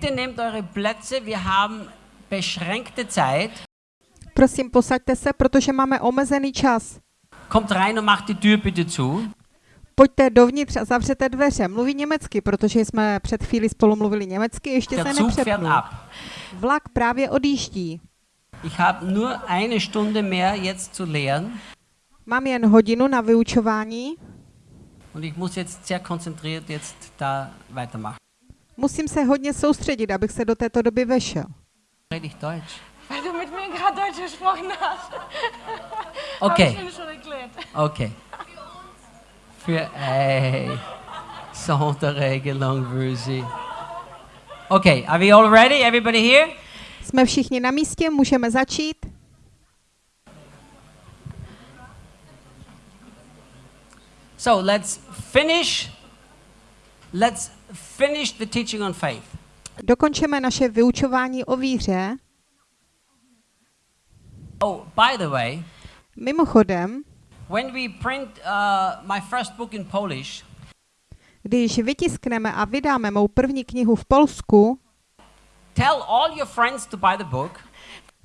Bitte nehmt eure Plätze, wir haben beschränkte Zeit. Prosím, posaďte se, protože máme omezený čas. Kommt rein und macht die Tür bitte zu. Pojďte dovnitř a zavřete dveře. Mluví německy, protože jsme před chvíli spolu mluvili německy, ještě Der se nepřepnul. ab. Vlak právě odjíždí. Ich habe nur eine Stunde mehr jetzt zu lehren Mám jen hodinu na vyučování. und ich muss jetzt sehr konzentriert jetzt da weitermachen. Musím se hodně soustředit, abych se do této doby vešel. Rede ich Deutsch? Weil du mit mir gerade Deutsch gesprochen hast. Hab Okay. ich Ihnen schon erklärt. Okay. Für ey, Sonderregelung will sie. Okay, are we all ready? Everybody here? Jsme všichni na místě, můžeme začít. So let's finish. Let's finish the teaching on faith. Dokončeme naše vyučování o víře. Oh, by the way, Mimochodem, when we print uh, my first book in Polish, když vytiskneme a vydáme mou první knihu v Polsku, tell all your friends to buy the book.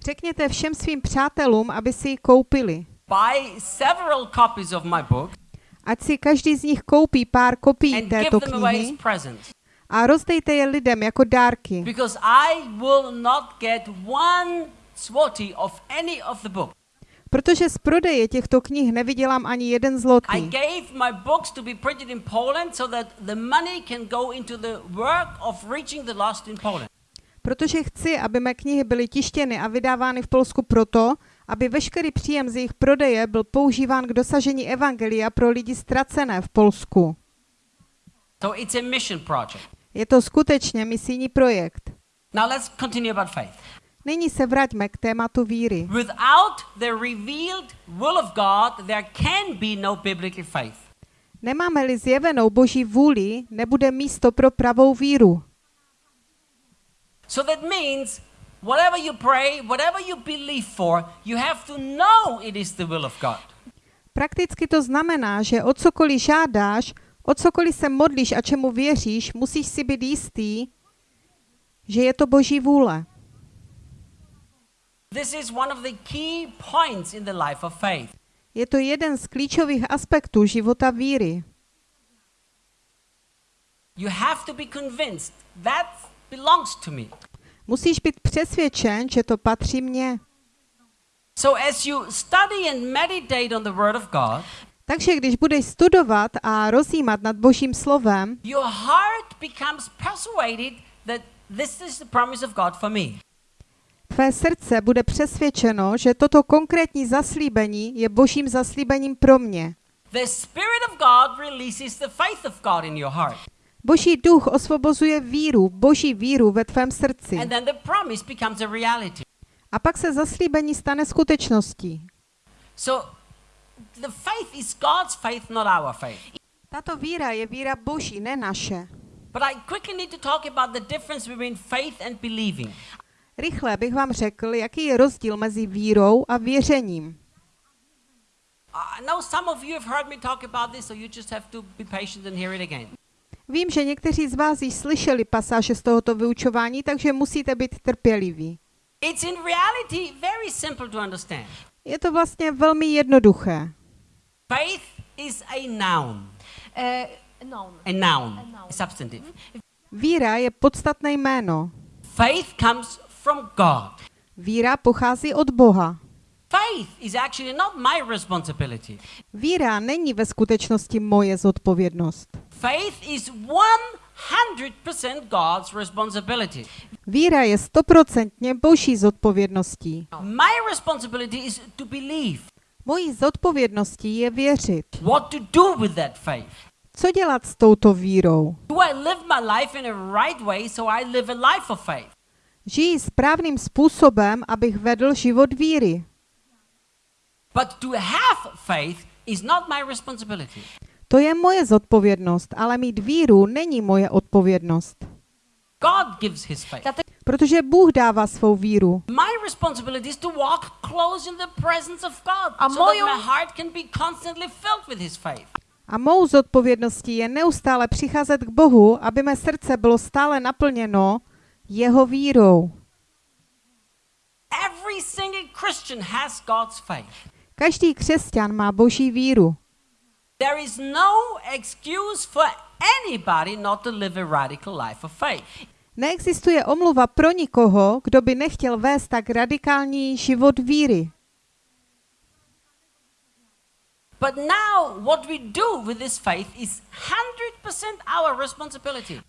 řekněte všem svým přátelům, aby si ji koupili. Buy several copies of my book Ať si každý z nich koupí pár kopií této knihy a rozdejte je lidem jako dárky, protože z prodeje těchto knih nevydělám ani jeden I zlotý. gave my books to be printed in Poland so that the money can go into the work of reaching the lost in Poland. Protože chci, aby mé knihy byly tištěny a vydávány v Polsku proto, aby veškerý příjem z jejich prodeje byl používán k dosažení evangelia pro lidi ztracené v Polsku. So it's a mission project. Je to skutečně misijní projekt. Now let's continue about faith. Nyní se vraťme k tématu víry. Without the revealed will of God, there can be no biblical faith. Nemáme-li zjevenou boží vůli, nebude místo pro pravou víru. So that means whatever you pray, whatever you believe for, you have to know it is the will of God. Prakticky to znamená, že o cokoliv žádáš, o cokoliv se modlíš a čemu věříš, musíš si být jistý, že je to boží vůle. This is one of the key points in the life of faith. Je to jeden z klíčových aspektů života víry. You have to be convinced that belongs to me. Musíš být přesvědčen, že to patří mně. So as you study and meditate on the word of God, Takže když budeš studovat a rozjímat nad božím slovem, your heart becomes persuaded that this is the promise of God for me. tvé srdce bude přesvědčeno, že toto konkrétní zaslíbení je božím zaslíbením pro mě. The Spirit of God releases the faith of God in your heart. Boží duch osvobozuje víru, boží víru ve tvém srdci. And then the promise becomes a reality. A pak se zaslíbení stane skutečností. So the faith is God's faith, not our faith. Tato víra je víra boží, ne naše. But I quickly need to talk about the difference between faith and believing. Rychle bych vám řekl, jaký je rozdíl mezi vírou a věřením. I know some of you have heard me talk about this, so you just have to be patient and hear it again. Vím, že někteří z vás již slyšeli pasáže z tohoto vyučování, takže musíte být trpěliví. It's in reality very simple to understand. Je to vlastně velmi jednoduché. Faith is a noun. Äh, noun. A noun. A noun. A substantive. Víra je podstatné jméno. Faith comes from God. Víra pochází od Boha. Faith is actually not my responsibility. Víra není ve skutečnosti moje zodpovědnost. Faith is 100% God's responsibility. Víra je stoprocentně boží zodpovědností. My responsibility is to believe. Mojí zodpovědností je věřit. What to do with that faith? Co dělat s touto vírou? Do I live my life in a right way so I live a life of faith? Žiji správným způsobem, abych vedl život víry. But to have faith is not my responsibility. To je moje zodpovědnost, ale mít víru není moje odpovědnost. God gives his faith. Protože Bůh dává svou víru. My responsibility is to walk close in the presence of God A so that my heart can be constantly filled with his faith. A mou zodpovědností je neustále přicházet k Bohu, aby mé srdce bylo stále naplněno jeho vírou. Every single Christian has God's faith. Každý křesťan má boží víru. There is no excuse for anybody not to live a radical life of faith. Neexistuje omluva pro nikoho, kdo by nechtěl vést tak radikální život víry. But now, what we do with this faith is 100% our responsibility.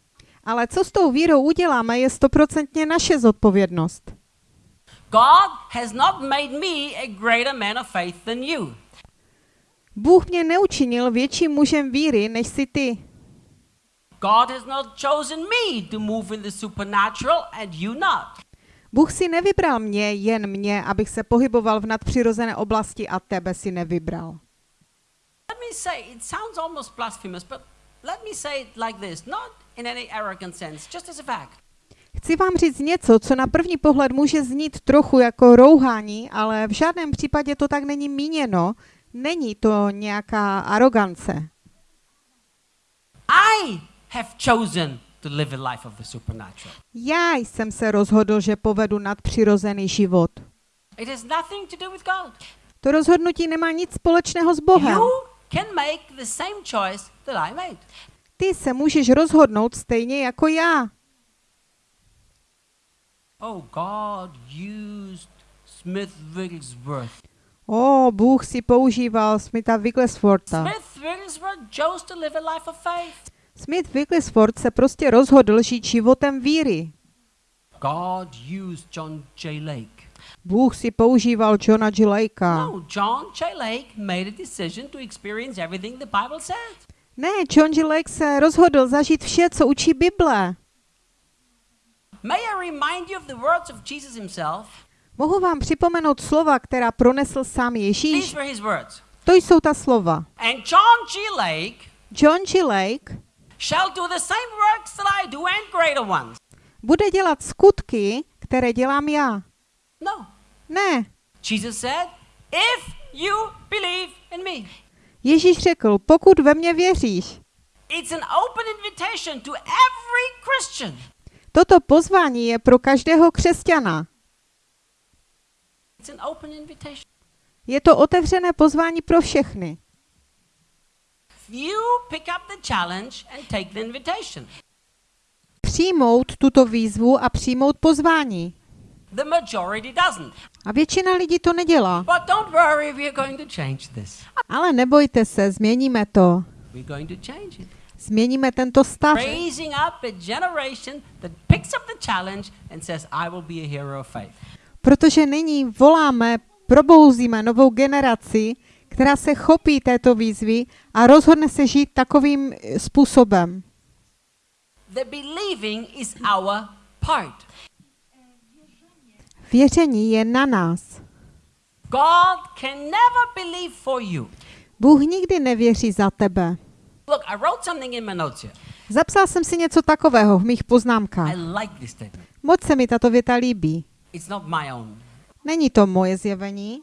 Ale co s tou vírou uděláme, je stoprocentně naše zodpovědnost. God has not made me a greater man of faith than you. Bůh mě neučinil větším mužem víry, než si ty. God has not chosen me to move in the supernatural and you not. Bůh si nevybral mě, jen mě, abych se pohyboval v nadpřirozené oblasti a tebe si nevybral. Let me say, it sounds almost blasphemous, but let me say it like this, not in any arrogant sense, just as a fact. Chci vám říct něco, co na první pohled může znít trochu jako rouhání, ale v žádném případě to tak není míněno. Není to nějaká arogance. I have chosen to live a life of the supernatural. Já jsem se rozhodl, že povedu nadpřirozený život. It has nothing to do with God. To rozhodnutí nemá nic společného s Bohem. You can make the same choice that I made. Ty se můžeš rozhodnout stejně jako já. Oh, God used Smith Wigglesworth. O, Bůh si používal Smitha Wiggleswortha. Smith Wigglesworth chose to live a life of faith. Smith Wigglesworth se prostě rozhodl žít životem víry. God used John J. Lake. Bůh si používal Johna G. Lakea. No, John J. Lake made a decision to experience everything the Bible says. Ne, John G. Lake se rozhodl zažít vše, co učí Bible. May I remind you of the words of Jesus himself? Mohu vám připomenout slova, která pronesl sám Ježíš? These were his words. To jsou ta slova. And John G. Lake John G. Lake shall do the same works that I do and greater ones. bude dělat skutky, které dělám já. No. Ne. Jesus said, if you believe in me. Ježíš řekl, pokud ve mě věříš. It's an open invitation to every Christian. Toto pozvání je pro každého křesťana. Je to otevřené pozvání pro všechny. Přijmout tuto výzvu a přijmout pozvání. A většina lidí to nedělá. Ale nebojte se, změníme to. Změníme tento stav. Protože nyní voláme, probouzíme novou generaci, která se chopí této výzvy a rozhodne se žít takovým eh, způsobem. The believing is our part. Věření je na nás. God can never believe for you. Bůh nikdy nevěří za tebe. Look, I wrote something in my notes here. Zapsal jsem si něco takového v mých poznámkách. I like this statement. Moc se mi tato věta líbí. It's not my own. Není to moje zjevení.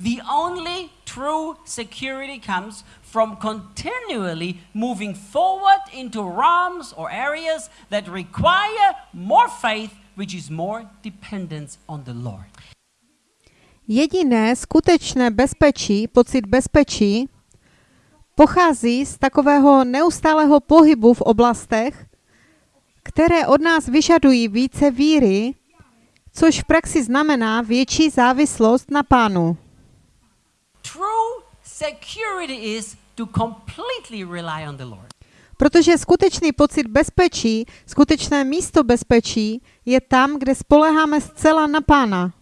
The only true security comes from continually moving forward into realms or areas that require more faith, which is more dependence on the Lord. Jediné skutečné bezpečí, pocit bezpečí, pochází z takového neustálého pohybu v oblastech, které od nás vyžadují více víry, což v praxi znamená větší závislost na Pánu. True security is to completely rely on the Lord. Protože skutečný pocit bezpečí, skutečné místo bezpečí je tam, kde spoleháme zcela na Pána.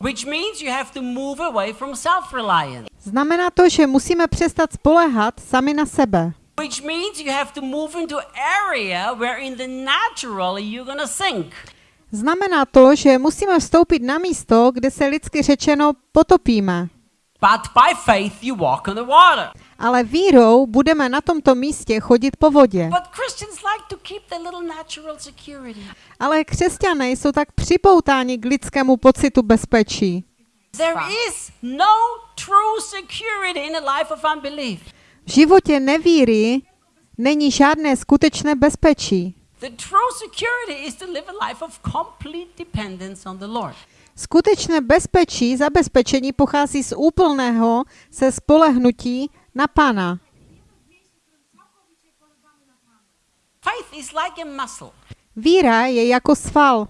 Which means you have to move away from self reliance. Znamená to, že musíme přestat spolehat sami na sebe. Which means you have to move into area where in the natural you're going to sink. Znamená to, že musíme vstoupit na místo, kde se lidsky řečeno potopíme. But by faith you walk on the water. Ale vírou budeme na tomto místě chodit po vodě. But Christians like to keep their little natural security. Ale křesťané jsou tak připoutáni k lidskému pocitu bezpečí. There is no true security in a life of unbelief. V životě nevíry není žádné skutečné bezpečí. The true security is to live a life of complete dependence on the Lord. Skutečné bezpečí, zabezpečení pochází z úplného se spolehnutí na Pána. Faith is like a muscle. Víra je jako sval.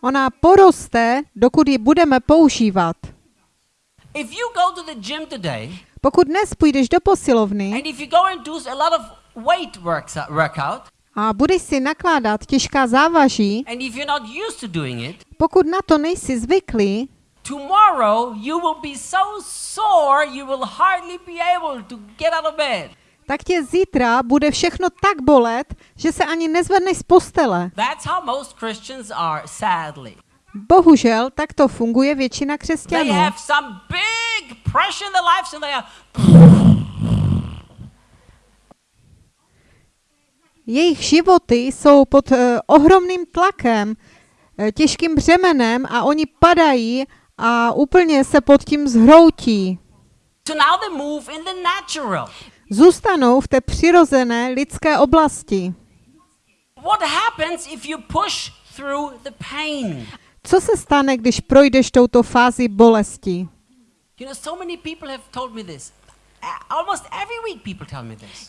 Ona poroste, dokud ji budeme používat. Pokud dnes půjdeš do posilovny a budeš si nakládat těžká závaží, and if you're not used to doing it, pokud na to nejsi zvyklý, tomorrow you will be so sore you will hardly be able to get out of bed. tak tě zítra bude všechno tak bolet, že se ani nezvedneš z postele. That's how most Christians are, sadly. Bohužel, tak to funguje většina They křesťanů. have some big pressure in their lives and they are Jejich životy jsou pod uh, ohromným tlakem, uh, těžkým břemenem a oni padají a úplně se pod tím zhroutí. Zůstanou v té přirozené lidské oblasti. Co se stane, když projdeš touto fázi bolesti? You know, so many people have told me this. Almost every week people tell me this.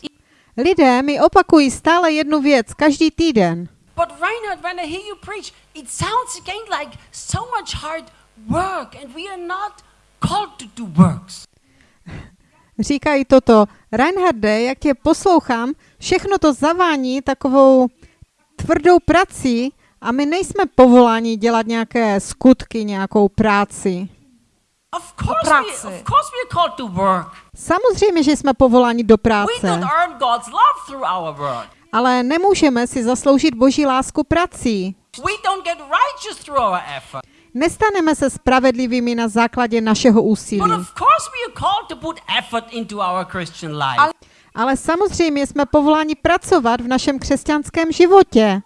Lidé mi opakují stále jednu věc, každý týden. But Reinhard, when I hear you preach, it sounds again like so much hard work, and we are not called to do works. Říkají toto, Reinharde, jak tě poslouchám, všechno to zavání takovou tvrdou prací a my nejsme povoláni dělat nějaké skutky, nějakou práci. Of course, we, práci. of course we are called to work. Samozřejmě, že jsme povoláni do We práce, don't earn God's love through our work. ale nemůžeme si zasloužit boží lásku prací. We don't get righteous through our effort. Nestaneme se spravedlivými na základě našeho But úsilí. of course we are called to put effort into our Christian life. Ale samozřejmě jsme povoláni pracovat v našem křesťanském životě.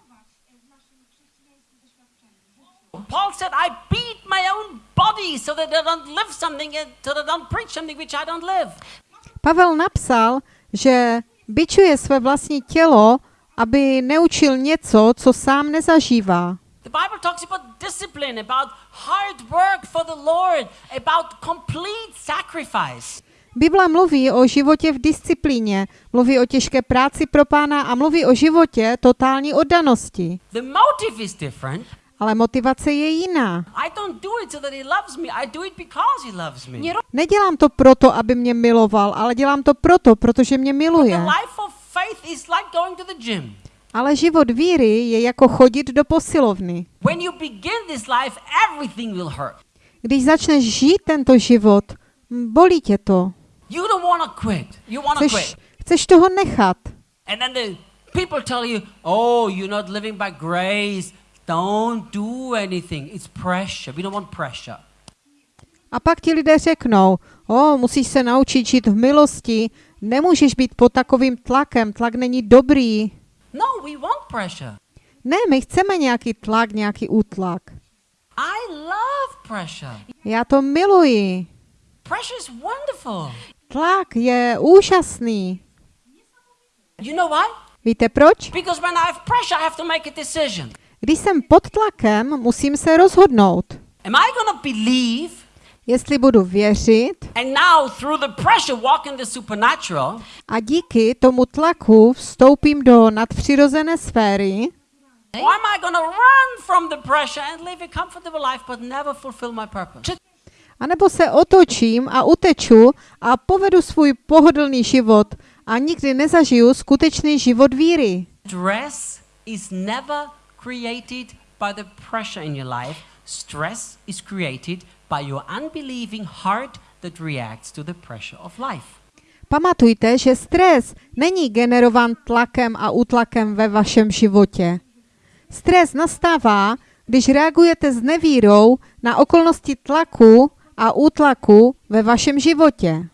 Paul said, I beat my own body so that I don't live something, so that I don't preach something which I don't live. Pavel napsal, že bičuje své vlastní tělo, aby neučil něco, co sám nezažívá. The Bible talks about discipline, about hard work for the Lord, about complete sacrifice. Bible mluví o životě v disciplíně, mluví o těžké práci pro pána a mluví o životě totální oddanosti. Ale motivace je jiná. Nedělám to proto, aby mě miloval, ale dělám to proto, protože mě miluje. Ale život víry je jako chodit do posilovny. Když začneš žít tento život, bolí tě to. Chceš, chceš toho nechat. And then the people tell you, oh, you're not living by grace. Don't do anything. It's pressure. We don't want pressure. A pak ti lidé řeknou, o, musíš se naučit žít v milosti, nemůžeš být pod takovým tlakem, tlak není dobrý. No, we want pressure. Ne, my chceme nějaký tlak, nějaký útlak. I love pressure. Já to miluji. Pressure is wonderful. Tlak je úžasný. You know why? Víte proč? Because when I have pressure, I have to make a decision. Když jsem pod tlakem, musím se rozhodnout, Am I to believe jestli budu věřit and now through the pressure walk in the supernatural? a díky tomu tlaku vstoupím do nadpřirozené sféry, Or am I going to run from the pressure and live a comfortable life but never fulfill my purpose? anebo se otočím a uteču a povedu svůj pohodlný život a nikdy nezažiju skutečný život víry. Stress is never created by the pressure in your life. Stress is created by your unbelieving heart that reacts to the pressure of life. Pamatujte, že stres není generovan tlakem a útlakem ve vašem životě. Stres nastává, když reagujete s nevírou na okolnosti tlaku a útlaku ve vašem životě.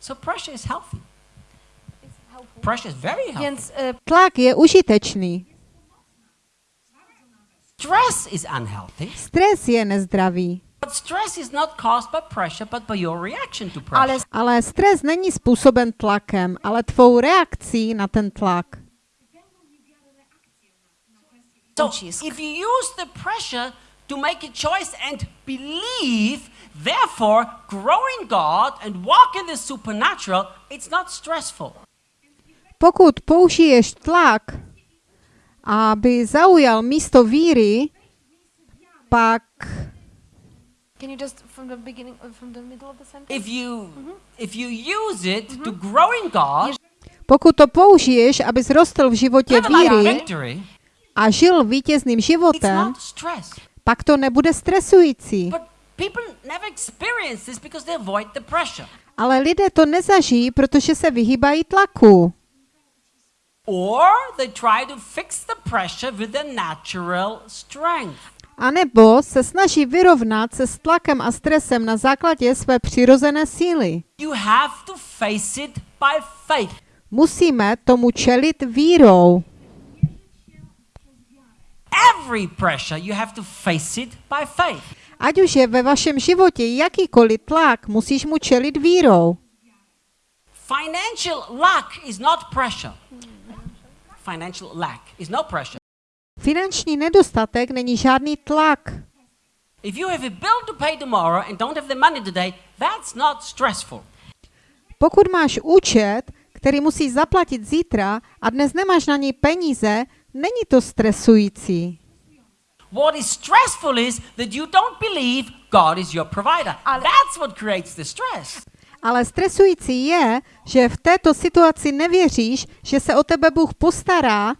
So pressure is healthy. Pressure is very healthy. Więc y, Tlak je užitečný. Stress is unhealthy. Stres je nezdravý. But stress is not caused by pressure, but by your reaction to pressure. Ale Ale stres není způsoben tlakem, ale tvou reakcí na ten tlak. So ucisk. if you use the pressure to make a choice and believe, therefore grow in God and walk in the supernatural, it's not stressful. Pokud použiješ tlak, aby zaujal místo víry, pak can you just from the beginning, uh, from the middle of the sentence? If you if you use it to grow in God, pokud to použiješ, aby zrostl v životě víry a žil vítězným životem, pak to nebude stresující. Ale lidé to nezažijí, protože se vyhýbají tlaku. Or they try to fix the pressure with their natural strength. A nebo se snaží vyrovnat se s tlakem a stresem na základě své přirozené síly. You have to face it by faith. Musíme tomu čelit vírou. Every pressure, you have to face it by faith. Ať už je ve vašem životě jakýkoliv tlak, musíš mu čelit vírou. Financial lack is not pressure. Financial lack is no pressure. Finanční nedostatek není žádný tlak. If you have a bill to pay tomorrow and don't have the money today, that's not stressful. Pokud máš účet, který musíš zaplatit zítra a dnes nemáš na něj peníze, není to stresující. What is stressful is that you don't believe God is your provider. Ale- That's what creates the stress. Ale stresující je, že v této situaci nevěříš, že se o tebe Bůh postará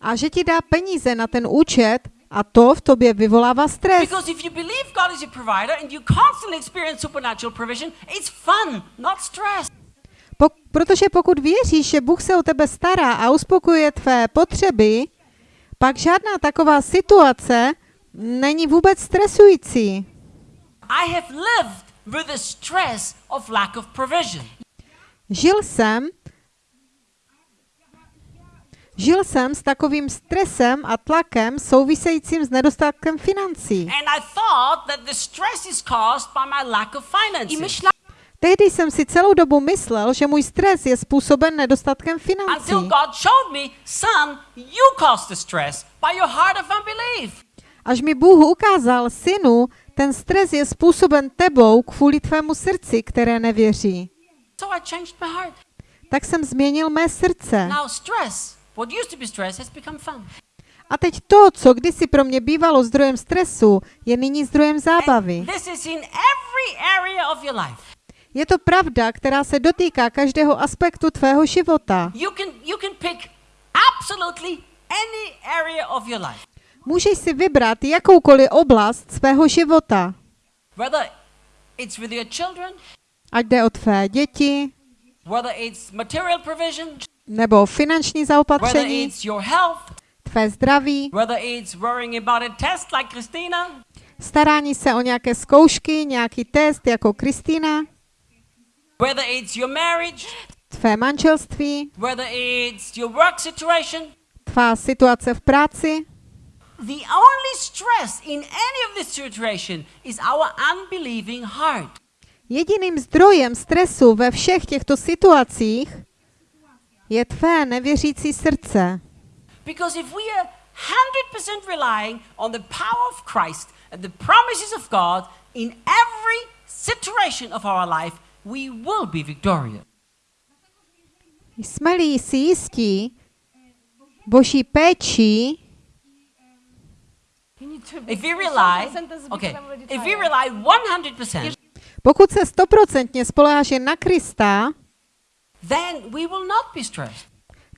a že ti dá peníze na ten účet a to v tobě vyvolává stres. Because if you believe God is your provider and you constantly experience supernatural provision, it's fun, not stress. Po, protože pokud věříš, že Bůh se o tebe stará a uspokojuje tvé potřeby, pak žádná taková situace není vůbec stresující. I have lived with the stress of lack of provision. Žil jsem Žil jsem s takovým stresem a tlakem souvisejícím s nedostatkem financí. And I thought that the stress is caused by my lack of I finances. myślałam, Tehdy jsem si celou dobu myslel, že můj stres je způsoben nedostatkem financí. Until God showed me, son, you caused the stress by your heart of unbelief. Až mi Bůh ukázal, synu, ten stres je způsoben tebou kvůli tvému srdci, které nevěří. Tak jsem změnil mé srdce. A teď to, co kdysi pro mě bývalo zdrojem stresu, je nyní zdrojem zábavy. Je to pravda, která se dotýká každého aspektu tvého života. Můžeš si vybrat jakoukoliv oblast svého života. Whether it's with your children, Ať jde o tvé děti, whether it's material provision, nebo finanční whether zaopatření, it's your health, tvé zdraví, whether it's worrying about a test like Christina, starání se o nějaké zkoušky, nějaký test jako Kristýna, whether it's your marriage, tvé manželství, whether it's your work situation, tvá situace v práci. The only stress in any of this situation is our unbelieving heart. Jediným zdrojem stresu ve všech těchto situacích je tvé nevěřící srdce. Because if we are 100% relying on the power of Christ and the promises of God in every situation of our life, we will be victorious. Jsme-li si jistí boží péčí, you need to be If we rely, okay, if we rely 100%, pokud se stoprocentně spoleháš jen na Krista, then we will not be stressed.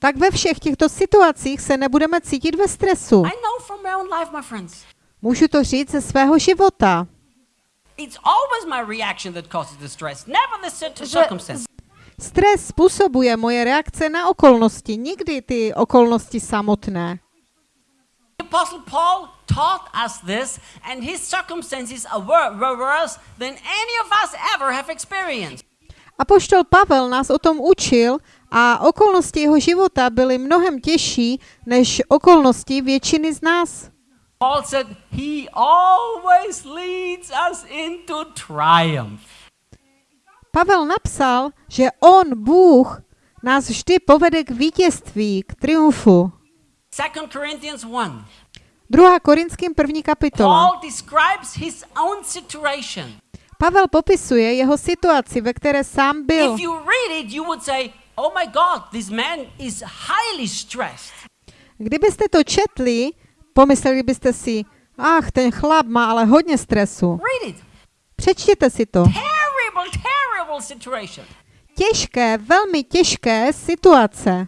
tak ve všech těchto situacích se nebudeme cítit ve stresu. I know from my own life, my friends. Můžu to říct ze svého života. It's always my reaction that causes the stress, never the cir- Že- circumstance. Stres způsobuje moje reakce na okolnosti, nikdy ty okolnosti samotné. Apostle Paul taught us this, and his circumstances were worse than any of us ever have experienced. Apoštol Pavel nás o tom učil a okolnosti jeho života byly mnohem těžší než okolnosti většiny z nás. Paul said, He always leads us into triumph. Pavel napsal, že on, Bůh, nás vždy povede k vítězství, k triumfu. 2 Corinthians 1. 2. Korinským první kapitola. Paul describes his own situation. Pavel popisuje jeho situaci, ve které sám byl. If you read it, you would say, Oh my God, this man is highly stressed. Kdybyste to četli, pomysleli byste si, ach, ten chlap má ale hodně stresu. Read it. Přečtěte si to. Terrible, terrible situation. Těžké, velmi těžké situace.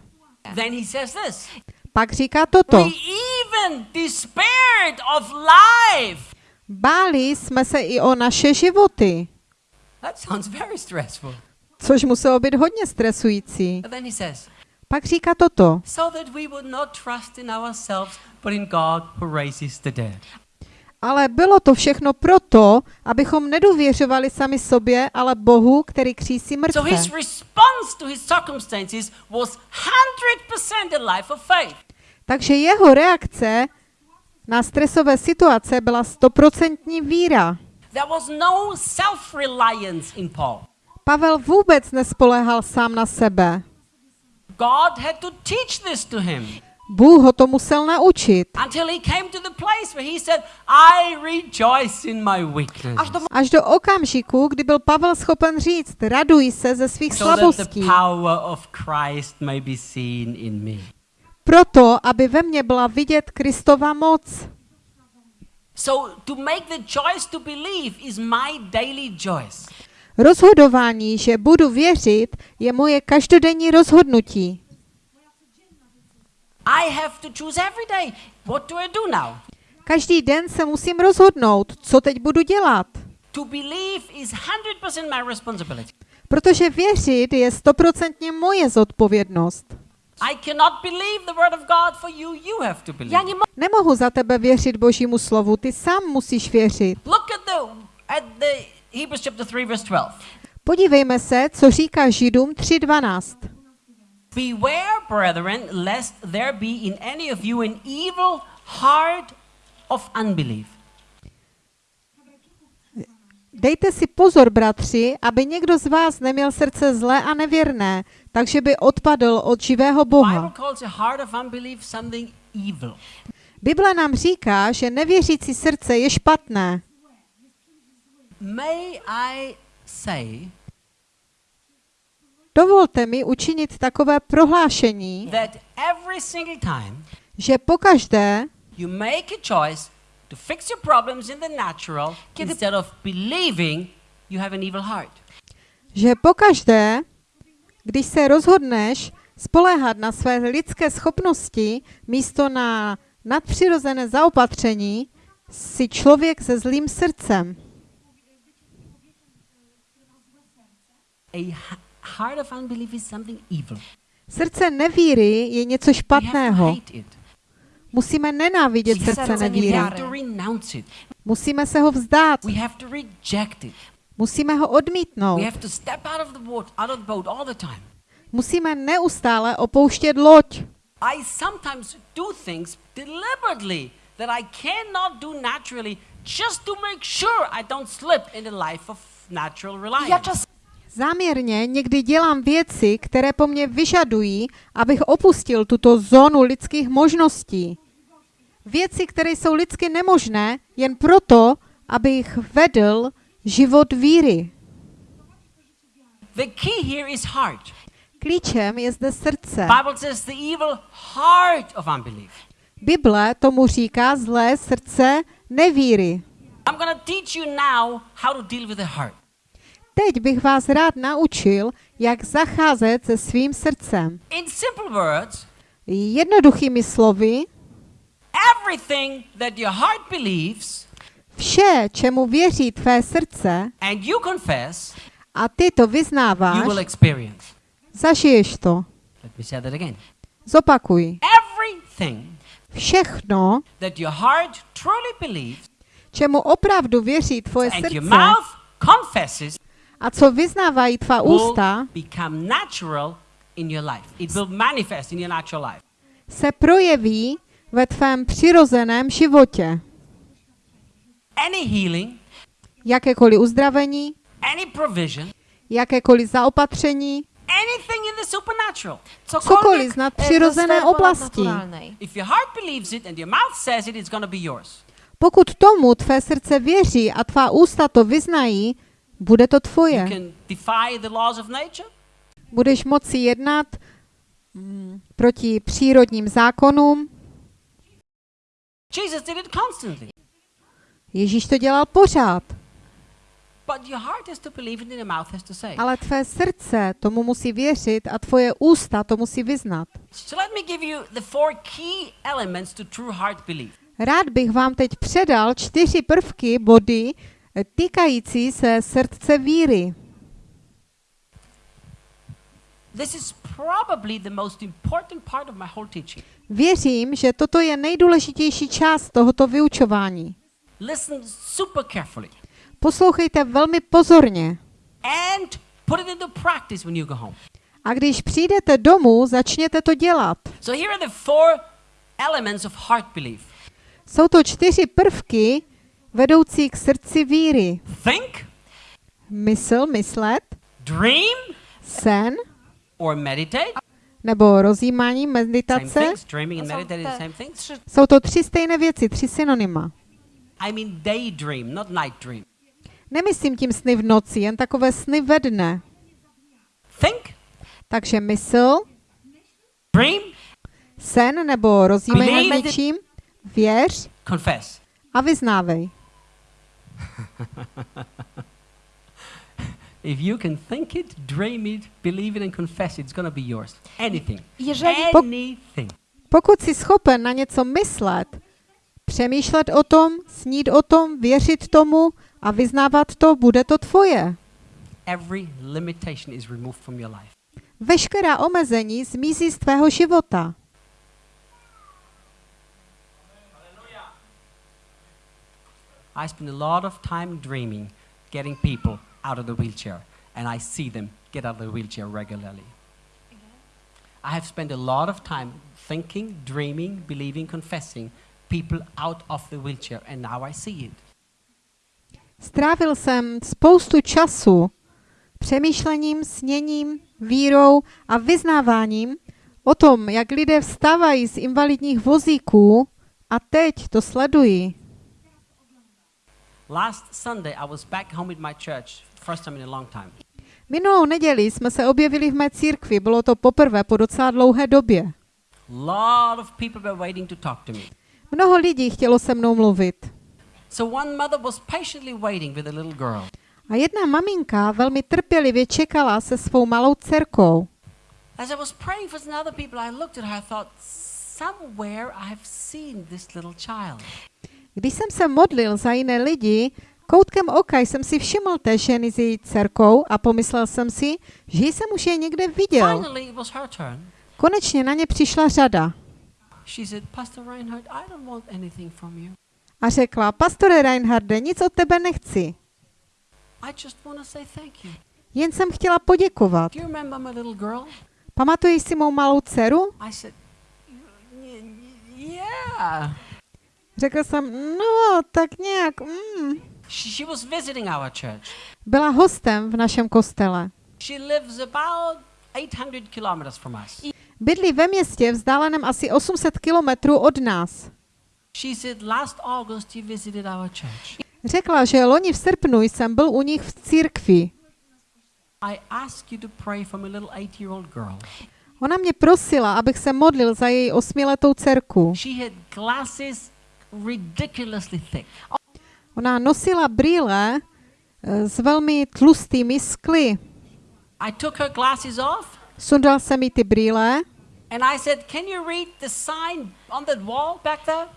Then he says this Pak říká toto. Báli jsme se i o naše životy, That sounds very stressful. což muselo být hodně stresující. Pak říká toto. Ale bylo to všechno proto, abychom nedůvěřovali sami sobě, ale Bohu, který křísí So mrtvé. his response to his circumstances was 100% a life of faith. Takže jeho reakce na stresové situace byla stoprocentní víra. There was no self-reliance in Paul. Pavel vůbec nespoléhal sám na sebe. God had to teach this to him Bůh ho to musel naučit. Až do okamžiku, kdy byl Pavel schopen říct, raduj se ze svých slabostí, proto, aby ve mně byla vidět Kristova moc. So to make the choice to believe is my daily choice. Rozhodování, že budu věřit, je moje každodenní rozhodnutí. I have to choose every day. What do I do now? Každý den se musím rozhodnout, co teď budu dělat. To believe is 100% my responsibility. Protože věřit je stoprocentně moje zodpovědnost. I cannot believe the word of God for you. You have to believe. Já Nemohu za tebe věřit Božímu slovu, ty sám musíš věřit. Look at the at the Hebrews chapter 3 verse 12. Podívejme se, co říká Židům 3.12. Beware, brethren, lest there be in any of you an evil heart of unbelief. Dejte si pozor, bratři, aby někdo z vás neměl srdce zlé a nevěrné, takže by odpadl od živého Boha. Bible nám říká, že nevěřící srdce je špatné. May I say Dovolte mi učinit takové prohlášení, that every single time že pokaždé, you make a choice to fix your problems in the natural Kiedy- instead of believing you have an evil heart. že pokaždé, když se rozhodneš spoléhat na své lidské schopnosti místo na nadpřirozené zaopatření, si člověk se zlým srdcem. A heart of unbelief is something evil. Srdce nevíry je něco špatného. Musíme nenávidět Srdce nevíry. Musíme se ho vzdát. Musíme ho odmítnout. Musíme neustále opouštět loď. I sometimes do things deliberately that I cannot do naturally just to make sure I don't slip in the life of natural reliance. Záměrně někdy dělám věci, které po mně vyžadují, abych opustil tuto zónu lidských možností. Věci, které jsou lidsky nemožné, jen proto, abych vedl život víry. The key here is heart. Klíčem je zde srdce. Bible says the evil heart of unbelief. Bible tomu říká zlé srdce nevíry. I'm going to teach you now how to deal with the heart. Teď bych vás rád naučil, jak zacházet se svým srdcem. In simple words, Jednoduchými slovy, everything that your heart believes vše, čemu věří tvé srdce, and you confess, a ty to you will vyznáváš, experience. zažiješ to. Let me say that again. Zopakuj. Everything Všechno, that your heart truly believes čemu opravdu věří tvoje and your srdce mouth confesses a co vyznávají tvá ústa, become natural in your life. It will manifest in your natural life. se projeví ve tvém přirozeném životě. any healing, Jakékoliv uzdravení, any provision, jakékoliv zaopatření, anything in the supernatural. cokoliv z nadpřirozené oblasti. ponadnaturalnej. If your heart believes it and your mouth says it, it's going to be yours. Pokud tomu tvé srdce věří a tvá ústa to vyznají, bude to tvoje. Budeš moci jednat mm, proti přírodním zákonům. Ježíš to dělal pořád, ale tvé srdce tomu musí věřit a tvoje ústa to musí vyznat. Rád bych vám teď předal čtyři prvky, body týkající se srdce víry. This is probably the most important part of my whole teaching. Věřím, že toto je nejdůležitější část tohoto vyučování. Listen super carefully Poslouchejte velmi pozorně. and put it into practice when you go home. A když přijdete domů, začněte to dělat. So here are the four elements of heart belief. Jsou to čtyři prvky vedoucí k srdci víry. Think, Mysl, myslet, dream, sen or meditate. nebo rozjímání, meditace. things. Dreaming and To jsou meditating same things. to tři stejné věci, tři synonyma. I mean daydream, not night dream. Nemyslím tím sny v noci, jen takové sny ve dne. Think, Takže mysl, dream, sen nebo rozjímej nad Believe. něčím, věř confess. a vyznávej. If you can think it, dream it, believe it, and confess it, it's going to be yours. Anything. Jeżeli Anything. Pokud jsi schopen na něco myslet, přemýšlet o tom, snít o tom, věřit tomu a vyznávat to, bude to tvoje. Every limitation is removed from your life. Veškerá omezení zmizí z tvého života. I spend a lot of time dreaming, getting people out of the wheelchair, and I see them get out of the wheelchair regularly. I have spent a lot of time thinking, dreaming, believing, confessing people out of the wheelchair, and now I see it. Strávil jsem spoustu času přemýšlením, sněním, vírou a vyznáváním o tom, jak lidé vstávají z invalidních vozíků a teď to sleduji. Last Sunday, I was back home with my church, first time in a long time. Minulou neděli jsme se objevili v mé církvi, bylo to poprvé po docela dlouhé době. lot of people were waiting to talk to me. Mnoho lidí chtělo se mnou mluvit. So one mother was patiently waiting with a little girl. A jedna maminka velmi trpělivě čekala se svou malou dcerkou. As I was praying for some other people, I looked at her, I thought, somewhere I have seen this little child. Když jsem se modlil za jiné lidi, koutkem oka jsem si všiml té ženy s její dcerkou a pomyslel jsem si, že jsem už je někde viděl. Konečně na ně přišla řada a řekla, pastore Reinharde, nic od tebe nechci. Jen jsem chtěla poděkovat. Pamatuješ si mou malou dceru? Řekl jsem, no, tak nějak, mm. She, she was visiting our church. Byla hostem v našem kostele. She lives about 800 kilometers from us. Bydlí ve městě vzdáleném asi 800 kilometrů od nás. She said, last August you visited our church. Řekla, že loni v srpnu jsem byl u nich v církvi. I asked you to pray for my little eight-year-old girl. Ona mě prosila, abych se modlil za její osmiletou dcerku. She had glasses ridiculously thick. Ona nosila brýle eh, s velmi tlustými skly. I took her glasses off Sundal jsem mi ty brýle and I said, Can you read the sign on that wall back there?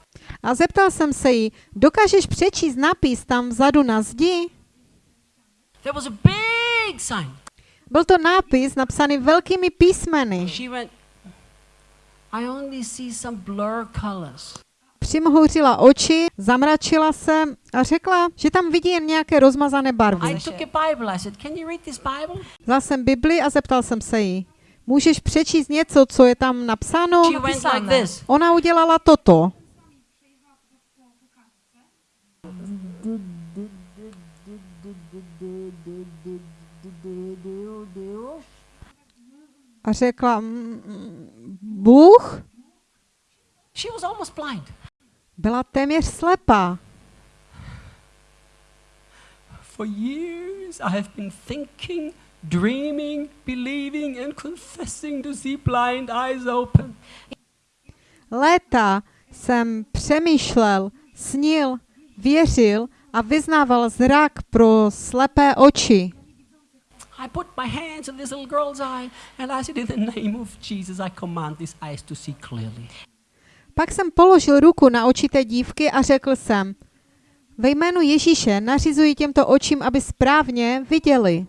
a zeptal jsem se jí, dokážeš přečíst nápis tam vzadu na zdi? There was a big sign. Byl to nápis napsaný velkými písmeny. She went, I only see some blur colors. Přimhouřila oči, zamračila se a řekla, že tam vidí jen nějaké rozmazané barvy. Vzal jsem Bibli a zeptal jsem se jí, Můžeš přečíst něco, co je tam napsáno? Ona udělala toto. A řekla, "Mm, mm, Bůh She was almost blind. Byla téměř slepá. For years, I have been thinking, dreaming, believing, and confessing to see blind eyes open. Léta jsem přemýšlel, snil, věřil a vyznával zrak pro slepé oči. I put my hands on this little girl's eye and I said, In the name of Jesus, I command these eyes to see clearly. Pak jsem položil ruku na oči té dívky a řekl jsem, ve jménu Ježíše nařizuji těmto očím, aby správně viděli.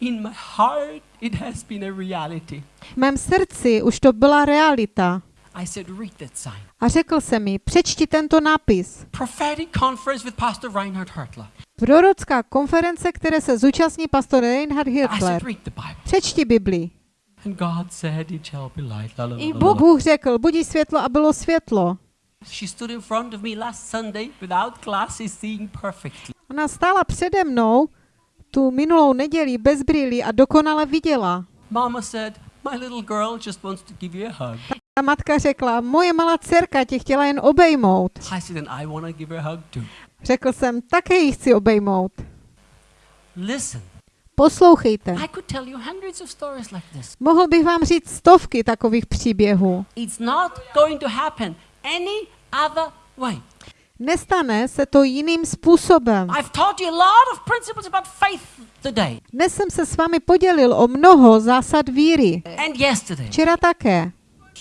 In my heart, it has been a reality. V mém srdci už to byla realita. I said, Read that sign. A řekl jsem mi, přečti tento nápis. Prophetic conference with Pastor Reinhard Hertler. Prorocká konference, které se zúčastní pastor Reinhard Bible. Přečti Bibli. And God said, It shall be light. La, la, la, I Bůh. Bůh řekl, budí světlo a bylo světlo. She stood in front of me last Sunday without glasses, seeing perfectly. Ona stála přede mnou tu minulou neděli bez brýlí a dokonale viděla. Mama said, My little girl just wants to give you a hug. Ta matka řekla, moje malá dcerka tě chtěla jen obejmout. I said, And I want to give her a hug too. Řekl jsem, také ji chci obejmout. Listen, Poslouchejte. Mohl bych vám říct stovky takových příběhů. Nestane se to jiným způsobem. Dnes jsem se s vámi podělil o mnoho zásad víry. Včera také.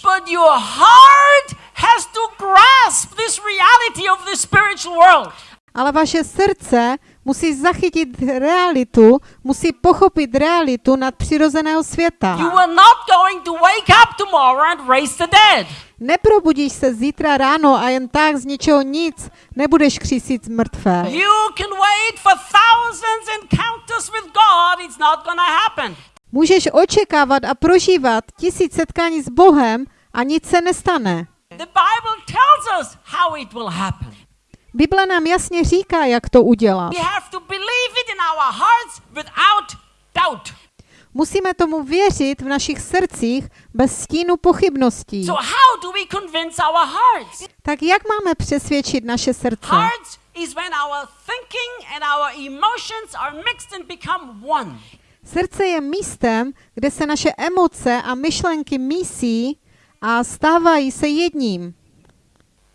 But your heart has to grasp this reality of the spiritual world. Ale vaše srdce musí zachytit realitu, musí pochopit realitu nadpřirozeného světa. You are not going to wake up tomorrow and raise the dead. Neprobudíš se zítra ráno a jen tak z ničeho nic nebudeš křísit mrtvé. You can wait for thousands encounters with God. It's not going to happen. Můžeš očekávat a prožívat tisíc setkání s Bohem a nic se nestane. The Bible tells us how it will happen. Bible nám jasně říká, jak to udělat. Musíme tomu věřit v našich srdcích bez stínu pochybností. So how do we convince our hearts? Tak jak máme přesvědčit naše srdce? Hearts is when our thinking and our emotions are mixed and become one. Srdce je místem, kde se naše emoce a myšlenky mísí a stávají se jedním.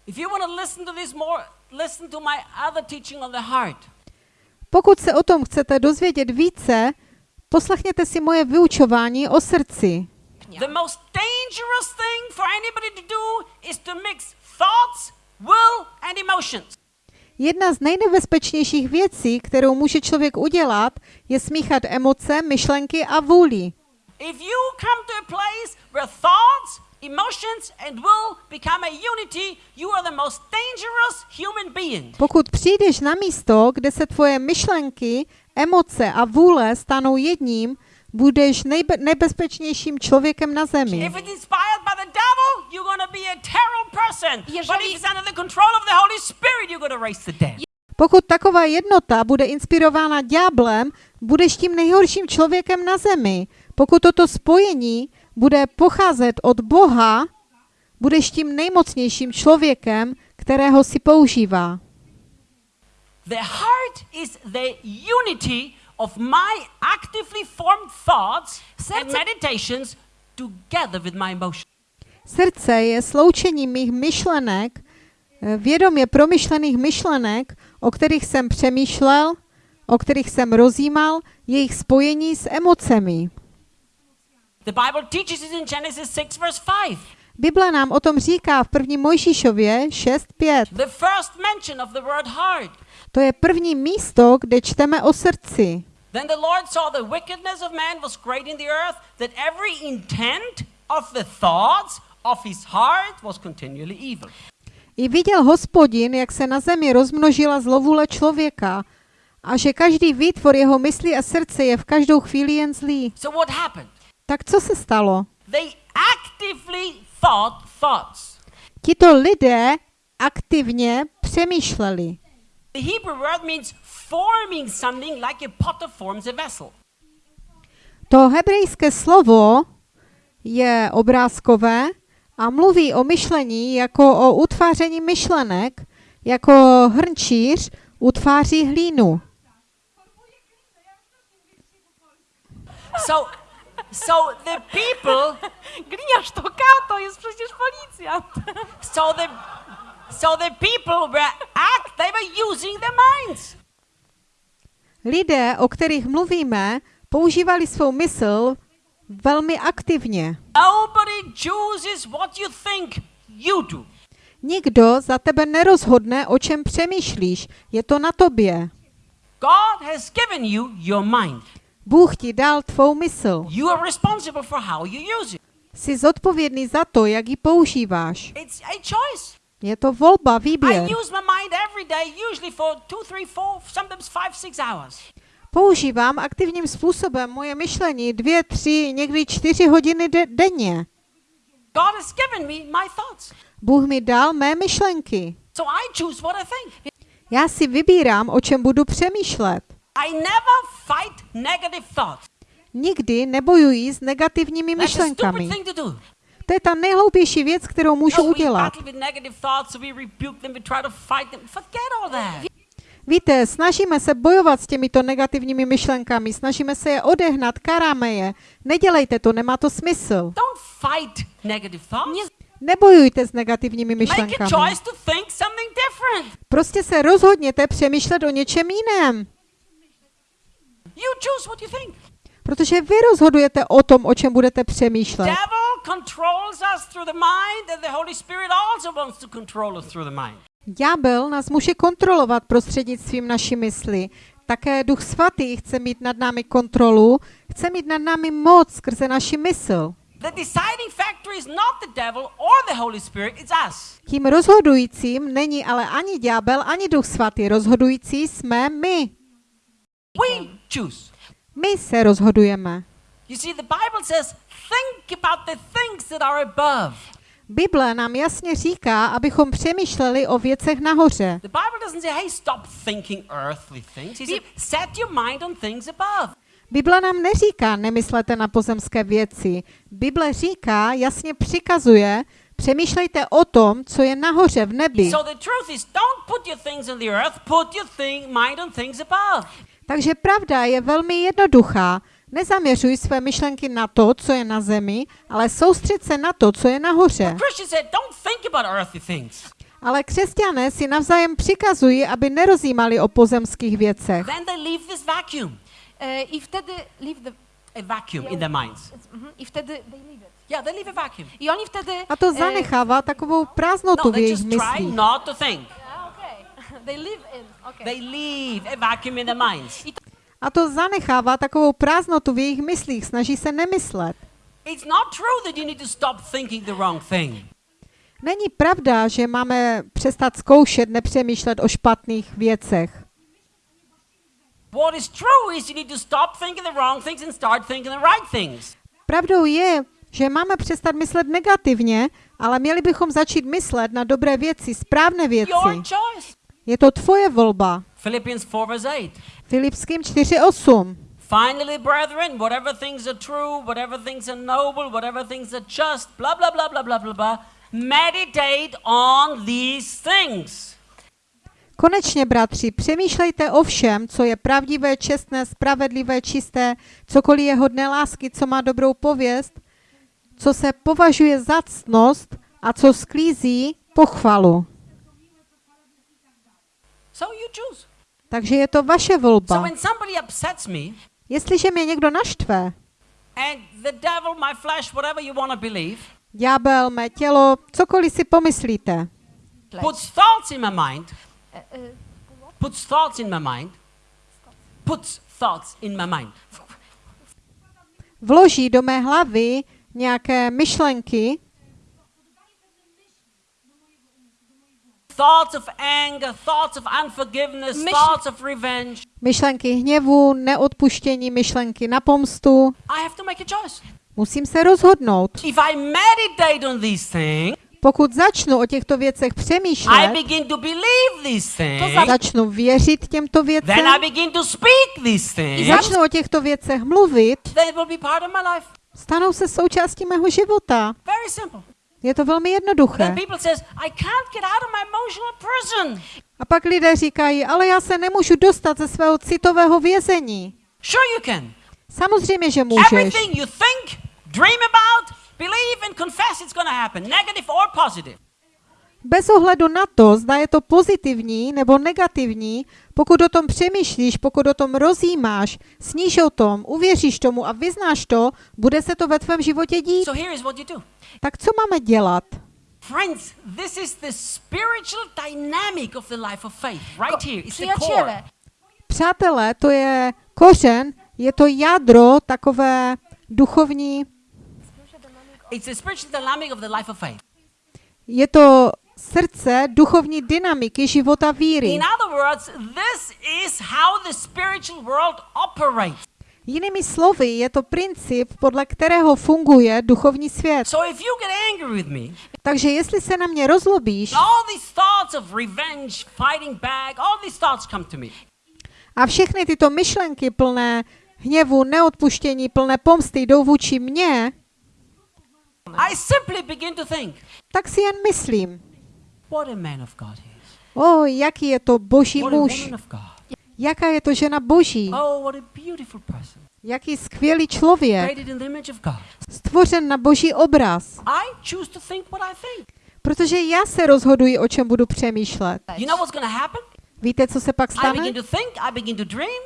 If you want to listen to this more, listen to my other teaching on the heart. Pokud se o tom chcete dozvědět více, poslechněte si moje vyučování o srdci. The most dangerous thing for anybody to do is to mix thoughts, will, and emotions. Jedna z nejnebezpečnějších věcí, kterou může člověk udělat, je smíchat emoce, myšlenky a vůli. If you come to a place where thoughts, emotions, and will become a unity, you are the most dangerous human being. Pokud přijdeš na místo, kde se tvoje myšlenky, emoce a vůle stanou jedním, budeš nejbe- nebezpečnějším člověkem na zemi. If it's inspired by the devil, you're going to be a terrible person. But Jeżeli- if it's under the control of the Holy Spirit, you're going to raise the dead. Pokud taková jednota bude inspirována ďáblem, budeš tím nejhorším člověkem na zemi. Pokud toto spojení bude pocházet od Boha, budeš tím nejmocnějším člověkem, kterého si používá. The heart is the unity of my actively formed thoughts and Srdce- meditations together with my emotions. Srdce je sloučením mých myšlenek, eh, vědomě promyšlených myšlenek, o kterých jsem přemýšlel, o kterých jsem rozjímal, jejich spojení s emocemi. The Bible teaches it in Genesis 6, verse 5. Bible nám o tom říká v 1. Mojžíšově 6.5. The first mention of the word heart. To je první místo, kde čteme o srdci. Then the Lord saw the wickedness of man was great in the earth, that every intent of the thoughts of his heart was continually evil. I viděl hospodin, jak se na zemi rozmnožila zlovůle člověka a že každý výtvor jeho mysli a srdce je v každou chvíli jen zlý. So what happened? Tak co se stalo? They actively thought thoughts. Tito lidé aktivně přemýšleli. The Hebrew word means forming something like a potter forms a vessel. To hebrejské slovo je obrázkové a mluví o myšlení jako o utváření myšlenek, jako hrnčíř utváří hlínu. So, so the people, Gliniarz to kato, jest przecież policjant. so the, so the people were act. They were using their minds. Lidé, o kterých mluvíme, používali svou mysl velmi aktivně. Nobody chooses what you think. You do. Nikdo za tebe nerozhodne, o čem přemýšlíš. Je to na tobě. God has given you your mind. Bůh ti dal tvou mysl. You are responsible for how you use it. Jsi zodpovědný za to, jak ji používáš. It's a choice. Je to volba, I výběr. use my mind every day, usually for two, three, four, sometimes five, six hours. Používám aktivním způsobem moje myšlení dvě, tři, někdy čtyři hodiny de- denně. God has given me my thoughts. Bůh mi dal mé myšlenky. So I choose what I think. Já si vybírám, o čem budu přemýšlet. I never fight negative thoughts. Nikdy nebojuji s negativními myšlenkami. to je ta nejhloupější věc, kterou můžu we udělat. battle with negative thoughts, so we rebuke them, we try to fight them. Forget all that. Víte, snažíme se bojovat s těmito negativními myšlenkami, snažíme se je odehnat, karáme je. Nedělejte to, nemá to smysl. Don't fight negative thoughts. Nebojujte s negativními Make a myšlenkami. choice to think something different. Prostě se rozhodněte přemýšlet o něčem jiném. You choose what you think. Protože vy rozhodujete o tom, o čem budete přemýšlet. Devil controls us through the mind, and the Holy Spirit also wants to control us through the mind. Ďábel nás může kontrolovat prostřednictvím naší mysli. Také Duch Svatý chce mít nad námi kontrolu, chce mít nad námi moc skrze naši mysl. The deciding factor is not the devil or the Holy Spirit, it's us. Tím rozhodujícím není ale ani ďábel, ani Duch Svatý. Rozhodující jsme my. We choose. My se rozhodujeme. You see, the Bible says, think about the things that are above. Bible nám jasně říká, abychom přemýšleli o věcech nahoře. The Bible doesn't say, hey, stop thinking earthly things. He said, set your mind on things above. Bible nám neříká, nemyslete na pozemské věci. Bible říká, jasně přikazuje, přemýšlejte o tom, co je nahoře v nebi. So the truth is, don't put your things on the earth, put your thing, mind on things above. Takže pravda je velmi jednoduchá. Nezaměřuj své myšlenky na to, co je na zemi, ale soustřed se na to, co je nahoře. Ale křesťané si navzájem přikazují, aby nerozjímali o pozemských věcech. Then they leave this vacuum, E, I wtedy leave the... a vacuum in their minds. Mhm. I wtedy they leave it. Yeah, they leave a vacuum. I oni wtedy... A to e, zanechává takovou prázdnotu No, v jejich myslích. They live in. Okay. They leave a vacuum in their minds. A to zanechává takovou prázdnotu v jejich myslích, snaží se nemyslet. It's not true that you need to stop thinking the wrong thing. Není pravda, že máme přestat zkoušet nepřemýšlet o špatných věcech. What is true is you need to stop thinking the wrong things and start thinking the right things. Pravdou je, že máme přestat myslet negativně, ale měli bychom začít myslet na dobré věci, správné věci. Je to tvoje volba. Philippians 4 verse 8. Filipským 4.8. Finally, brethren, whatever things are true, whatever things are noble, whatever things are just, blah, blah, blah, blah, blah, blah, blah, meditate on these things. Konečně, bratři, přemýšlejte o všem, co je pravdivé, čestné, spravedlivé, čisté, cokoliv je hodné lásky, co má dobrou pověst, co se považuje za ctnost a co sklízí pochvalu. So you choose. Takže je to vaše So volba. when somebody upsets me, Jestliže mě někdo naštve, and the devil, my flesh, whatever you want to believe, ďábel, mé tělo, cokoliv si pomyslíte, puts thoughts in my mind, puts thoughts in my mind, puts thoughts in my mind. vloží do mé hlavy nějaké myšlenky, Thoughts of anger, thoughts of unforgiveness, Myš- thoughts of revenge. myšlenky hněvu, neodpuštění, myšlenky na pomstu, I have to make a choice. Musím se rozhodnout. If I meditate on these things, Pokud začnu o těchto věcech I přemýšlet, begin to believe these things, začnu věřit těmto then I věcem, begin to speak these things, začnu o těchto věcech mluvit, they will be part of my life. stanou se součástí mého života. Very simple. Je to velmi jednoduché. A pak lidé říkají, ale já se nemůžu dostat ze svého citového vězení. Samozřejmě, že můžeš. Everything you think, dream about, believe and confess it's going to happen, negative or positive. Bez ohledu na to, zda je to pozitivní nebo negativní, pokud o tom přemýšlíš, pokud o tom rozjímáš, sníš o tom, uvěříš tomu a vyznáš to, bude se to ve tvém životě dít. So here is what you do. Tak co máme dělat? Friends, this is the spiritual dynamic of the life of faith. Right here. It's the core. Przyjaciele, Přátelé, to je kořen, je to jádro takové duchovní, It's the spiritual dynamic of the life of faith. je to srdce duchovní dynamiky života víry. In other words, this is how the spiritual world operates. Jinými slovy, je to princip, podle kterého funguje duchovní svět. So if you get angry with me, Takže jestli se na mě rozlobíš all these thoughts of revenge, fighting back, all these thoughts come to me. a všechny tyto myšlenky plné hněvu, neodpuštění, plné pomsty jdou vůči mně, I simply begin to think, tak si jen myslím, what a man of God he is. o, jaký je to boží What a muž, woman of God. jaká je to žena boží, Oh, what a beautiful person. jaký skvělý člověk, stvořen na boží obraz. I choose to think what I think. Protože já se rozhoduji, o čem budu přemýšlet. You know what's going to happen? Víte, co se pak I stane? begin to think, I begin to dream.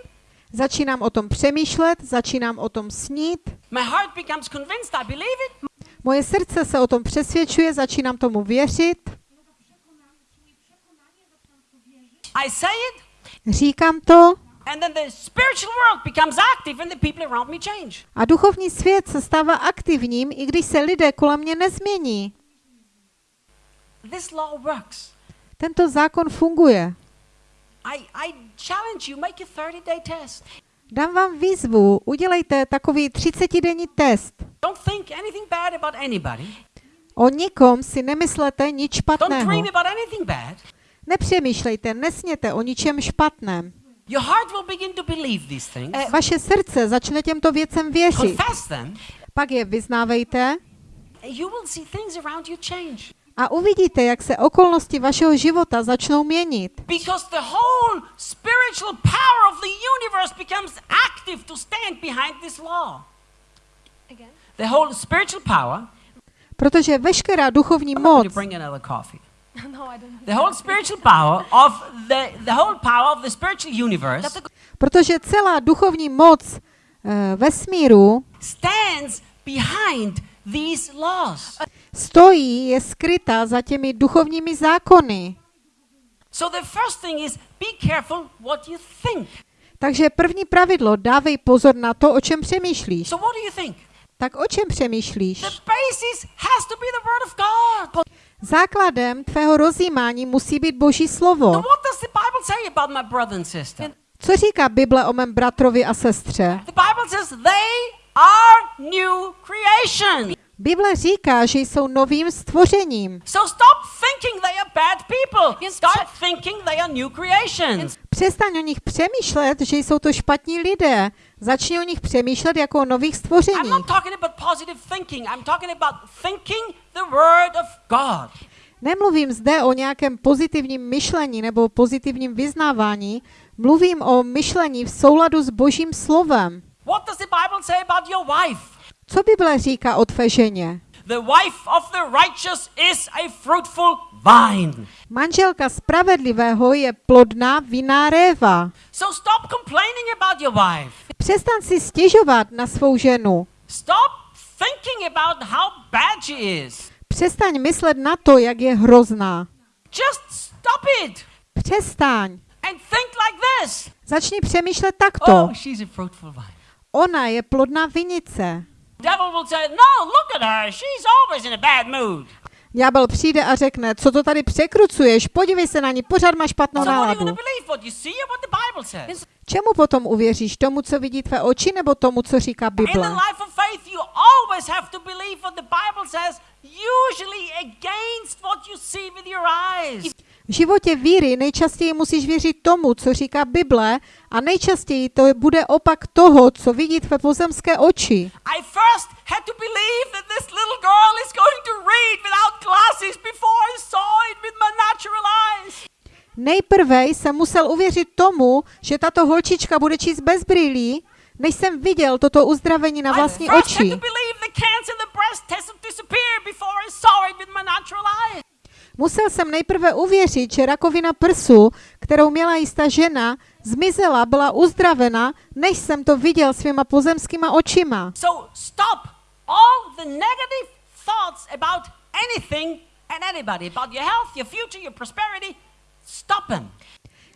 Začínám o tom přemýšlet, začínám o tom snít, My heart becomes convinced I believe it. moje srdce se o tom přesvědčuje, začínám tomu věřit, I say it, říkám to and then the spiritual world becomes active and the people around me change. a duchovní svět se stává aktivním, i když se lidé kolem mě nezmění. This law works. Tento zákon funguje. I, I challenge you, make a 30 day test. Dám vám výzvu, udělejte takový 30-denní test. Don't think anything bad about anybody. O nikom si nemyslete nic Don't špatného. dream about anything bad. Nepřemýšlejte, nesněte o ničem špatném. Your heart will begin to believe these things. Eh, Vaše srdce začne těmto věcem věřit. Confess them. Pak je vyznávejte You will see things around you change. a uvidíte, jak se okolnosti vašeho života začnou měnit. Because the whole spiritual power of the universe becomes active to stand behind this law. again. The whole spiritual power. Protože veškerá duchovní moc, no, I don't. The whole spiritual power of the, the whole power of the spiritual universe protože celá duchovní moc e, vesmíru stands behind these laws. stojí, je skrytá za těmi duchovními zákony. So the first thing is be careful what you think. Takže první pravidlo, dávej pozor na to, o čem přemýšlíš. So what do you think? Tak o čem přemýšlíš? The basis has to be the word of God. Základem tvého rozjímání musí být Boží slovo. Co říká Bible o mém bratrovi a sestře? Bible říká, že jsou novým stvořením. Přestaň o nich přemýšlet, že jsou to špatní lidé. Začni o nich přemýšlet jako o nových stvořeních. Nemluvím zde o nějakém pozitivním myšlení nebo pozitivním vyznávání, mluvím o myšlení v souladu s Božím slovem. Co Bible říká o tvé ženě? The wife of the righteous is a fruitful vine. Manželka spravedlivého je plodná vinná réva. So stop complaining about your wife. Přestaň si stěžovat na svou ženu. Stop thinking about how bad she is. Přestaň myslet na to, jak je hrozná. Just stop it Přestaň. and think like this. Začni přemýšlet takto. Oh, she's a fruitful vine. Ona je plodná vinice. Devil will say, No, look at her. She's always in a bad mood. Ďábel přijde a řekne, co to tady překrucuješ, podívej se na ní, pořád máš špatnou náladu. Čemu potom uvěříš? Tomu, co vidí tvé oči, nebo tomu, co říká Bible? usually against what you see with your eyes. V životě víry nejčastěji musíš věřit tomu, co říká Bible a nejčastěji to bude opak toho, co vidí tvé pozemské oči. Nejprve jsem musel uvěřit tomu, že tato holčička bude číst bez brýlí, než jsem viděl toto uzdravení na vlastní oči. Musel jsem nejprve uvěřit, že rakovina prsu, kterou měla jistá žena, zmizela, byla uzdravena, než jsem to viděl svýma pozemskýma očima. So stop all the negative thoughts about anything and anybody, about your health, your future, your prosperity. Stop them.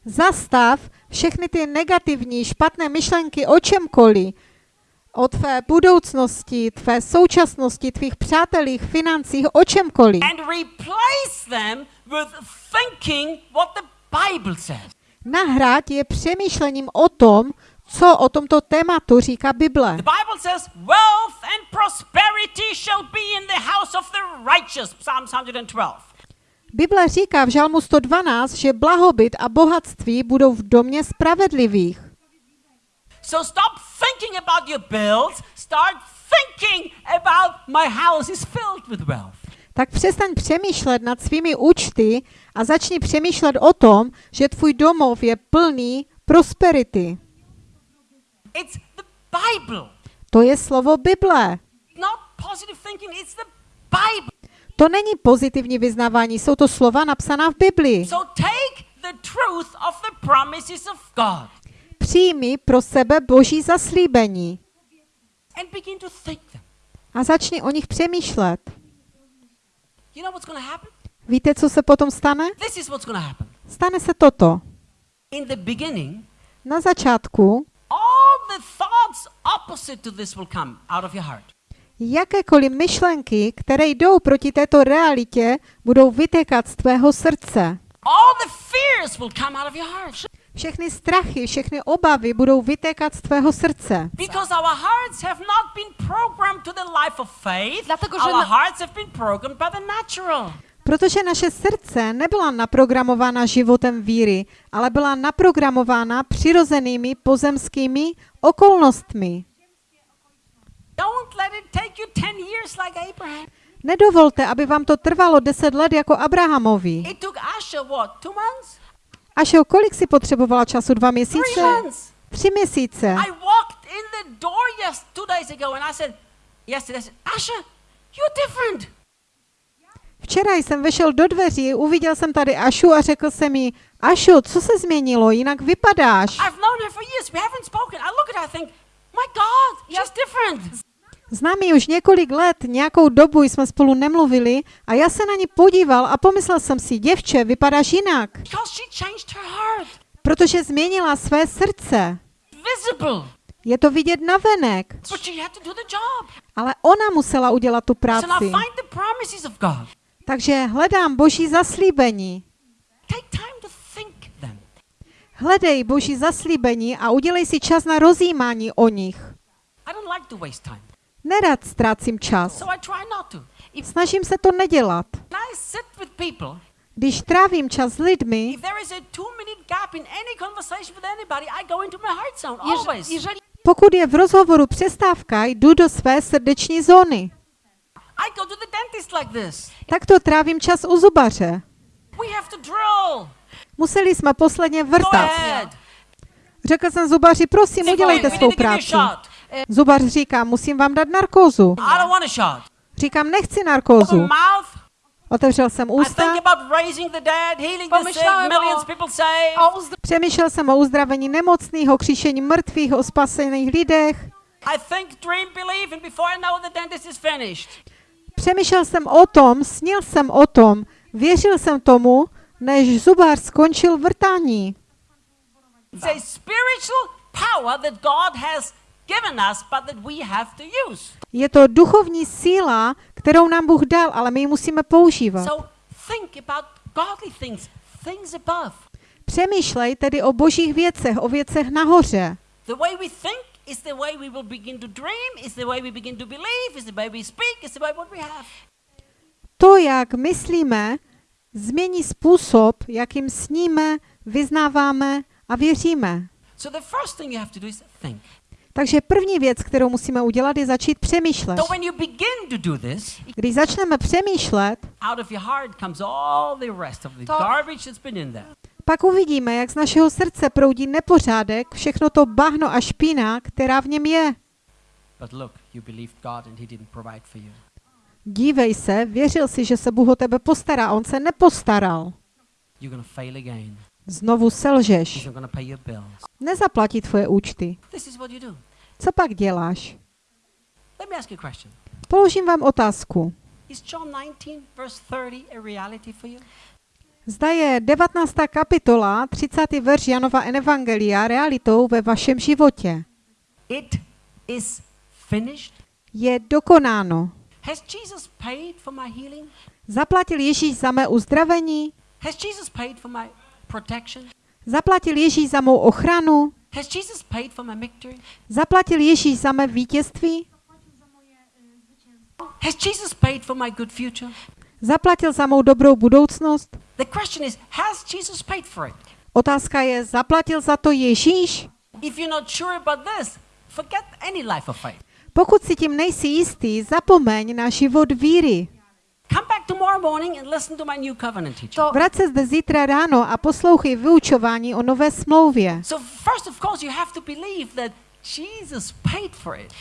Zastav všechny ty negativní, špatné myšlenky o čemkoliv, o tvé budoucnosti, tvé současnosti, tvých přátelích, financích, o čemkoliv. and replace them with thinking what the Bible says. Nahrát je přemýšlením o tom, co o tomto tématu říká Bible. The Bible says, Wealth and prosperity shall be in the house of the righteous. Psalm 112. Bible říká v Žalmu 112, že blahobyt a bohatství budou v domě spravedlivých. So stop thinking about your bills, start thinking about my house is filled with wealth. Tak přestaň přemýšlet nad svými účty a začni přemýšlet o tom, že tvůj domov je plný prosperity. It's the Bible. To je slovo Bible. Not positive thinking, it's the Bible. To není pozitivní vyznávání, jsou to slova napsaná v Biblii. So take the truth of the promises of God Přijmi pro sebe boží zaslíbení a začni o nich přemýšlet. Víte, co se potom stane? Stane se toto. Na začátku jakékoliv myšlenky, které jdou proti této realitě, budou vytékat z tvého srdce. Všechny strachy, všechny obavy budou vytékat z tvého srdce. Because our hearts have not been programmed to the life of faith. Dlatego, że Our na- hearts have been programmed by the natural. Protože naše srdce nebyla naprogramována životem víry, ale byla naprogramována přirozenými pozemskými okolnostmi. Don't let it take you 10 years like Abraham. Nedovolte, aby vám to trvalo deset let jako Abrahamovi. It took Asher what? Two months? Až o kolik si potřebovala času? Dva měsíce? Tři měsíce. I walked in the door yes two days ago and I said, yesterday I said, Asher, you're different. Včera jsem vešel do dveří, uviděl jsem tady Ašu a řekl jsem jí, Ašu, co se změnilo, jinak vypadáš. I've known her for years. We haven't spoken. I look at her, I think, my God, she's different. Znám ji už několik let, nějakou dobu jsme spolu nemluvili a já se na ní podíval a pomyslel jsem si, děvče, vypadáš jinak, protože změnila své srdce. Je to vidět na venek, ale ona musela udělat tu práci. Takže hledám boží zaslíbení. Hledej boží zaslíbení a udělej si čas na rozjímání o nich. Nerad ztrácím čas. Snažím se to nedělat. Když trávím čas s lidmi, jeżeli pokud je v rozhovoru přestávka, jdu do své srdeční zóny. I go to the dentist like this. Takto trávím čas u zubaře. We have to drill. Museli jsme posledně vrtat. Řekl jsem zubaři, prosím, udělejte svou práci. Shot. Zubař říká, musím vám dát narkózu. I don't want a shot. Říkám, nechci narkózu. mouth. Otevřel jsem ústa, think about raising the dead, healing the sick, Pomyślałem millions o- people saved. o uzdrowieniu přemýšlel jsem o uzdravení nemocných, o kříšení mrtvých, o spasených lidech. I think, dream, believe, and before I know the dentist is finished. Přemýšlel jsem o tom, snil jsem o tom, věřil jsem tomu, než zubař skončil vrtání. It's a spiritual power that God has given us, but that we have to use. Je to duchovní síla, kterou nám Bůh dal, ale my ji musíme používat. So think about godly things, things above. Přemýšlej tedy o božích věcech, o věcech nahoře. The way we think is the way we will begin to dream, is the way we begin to believe, is the way we speak, is the way what we have. To, jak myslíme, změní způsob, jakým sníme, vyznáváme a věříme. So the first thing you have to do is think. Takže první věc, kterou musíme udělat, je začít přemýšlet. So when you begin to do this, Když začneme přemýšlet, out of your heart comes all the rest of the To- garbage that's been in there. pak uvidíme, jak z našeho srdce proudí nepořádek, všechno to bahno a špína, která v něm je. But look, you believed God and He didn't provide for you. Dívej se, věřil si, že se Bůh o tebe postará, on se nepostaral. Znovu selžeš. Nezaplatí tvoje účty. Co pak děláš? Položím vám otázku. Is John 19, verse 30, a reality for you? Zda je 19. kapitola, 30. verš Janova Evangelia realitou ve vašem životě. It is finished. Je dokonáno. Has Jesus paid for my healing? Zaplatil Ježíš za mé uzdravení? Has Jesus paid for my protection? Zaplatil Ježíš za mou ochranu? Zaplatil Ježíš za mé vítězství? Zaplatil za mou dobrou budoucnost? Otázka je, zaplatil za to Ježíš? Pokud si tím nejsi jistý, zapomeň na život víry. Come back tomorrow morning and listen to my new covenant teaching. To, Vrať se zde zítra ráno a poslouchej vyučování o nové smlouvě. So first of course you have to believe that Jesus paid for it.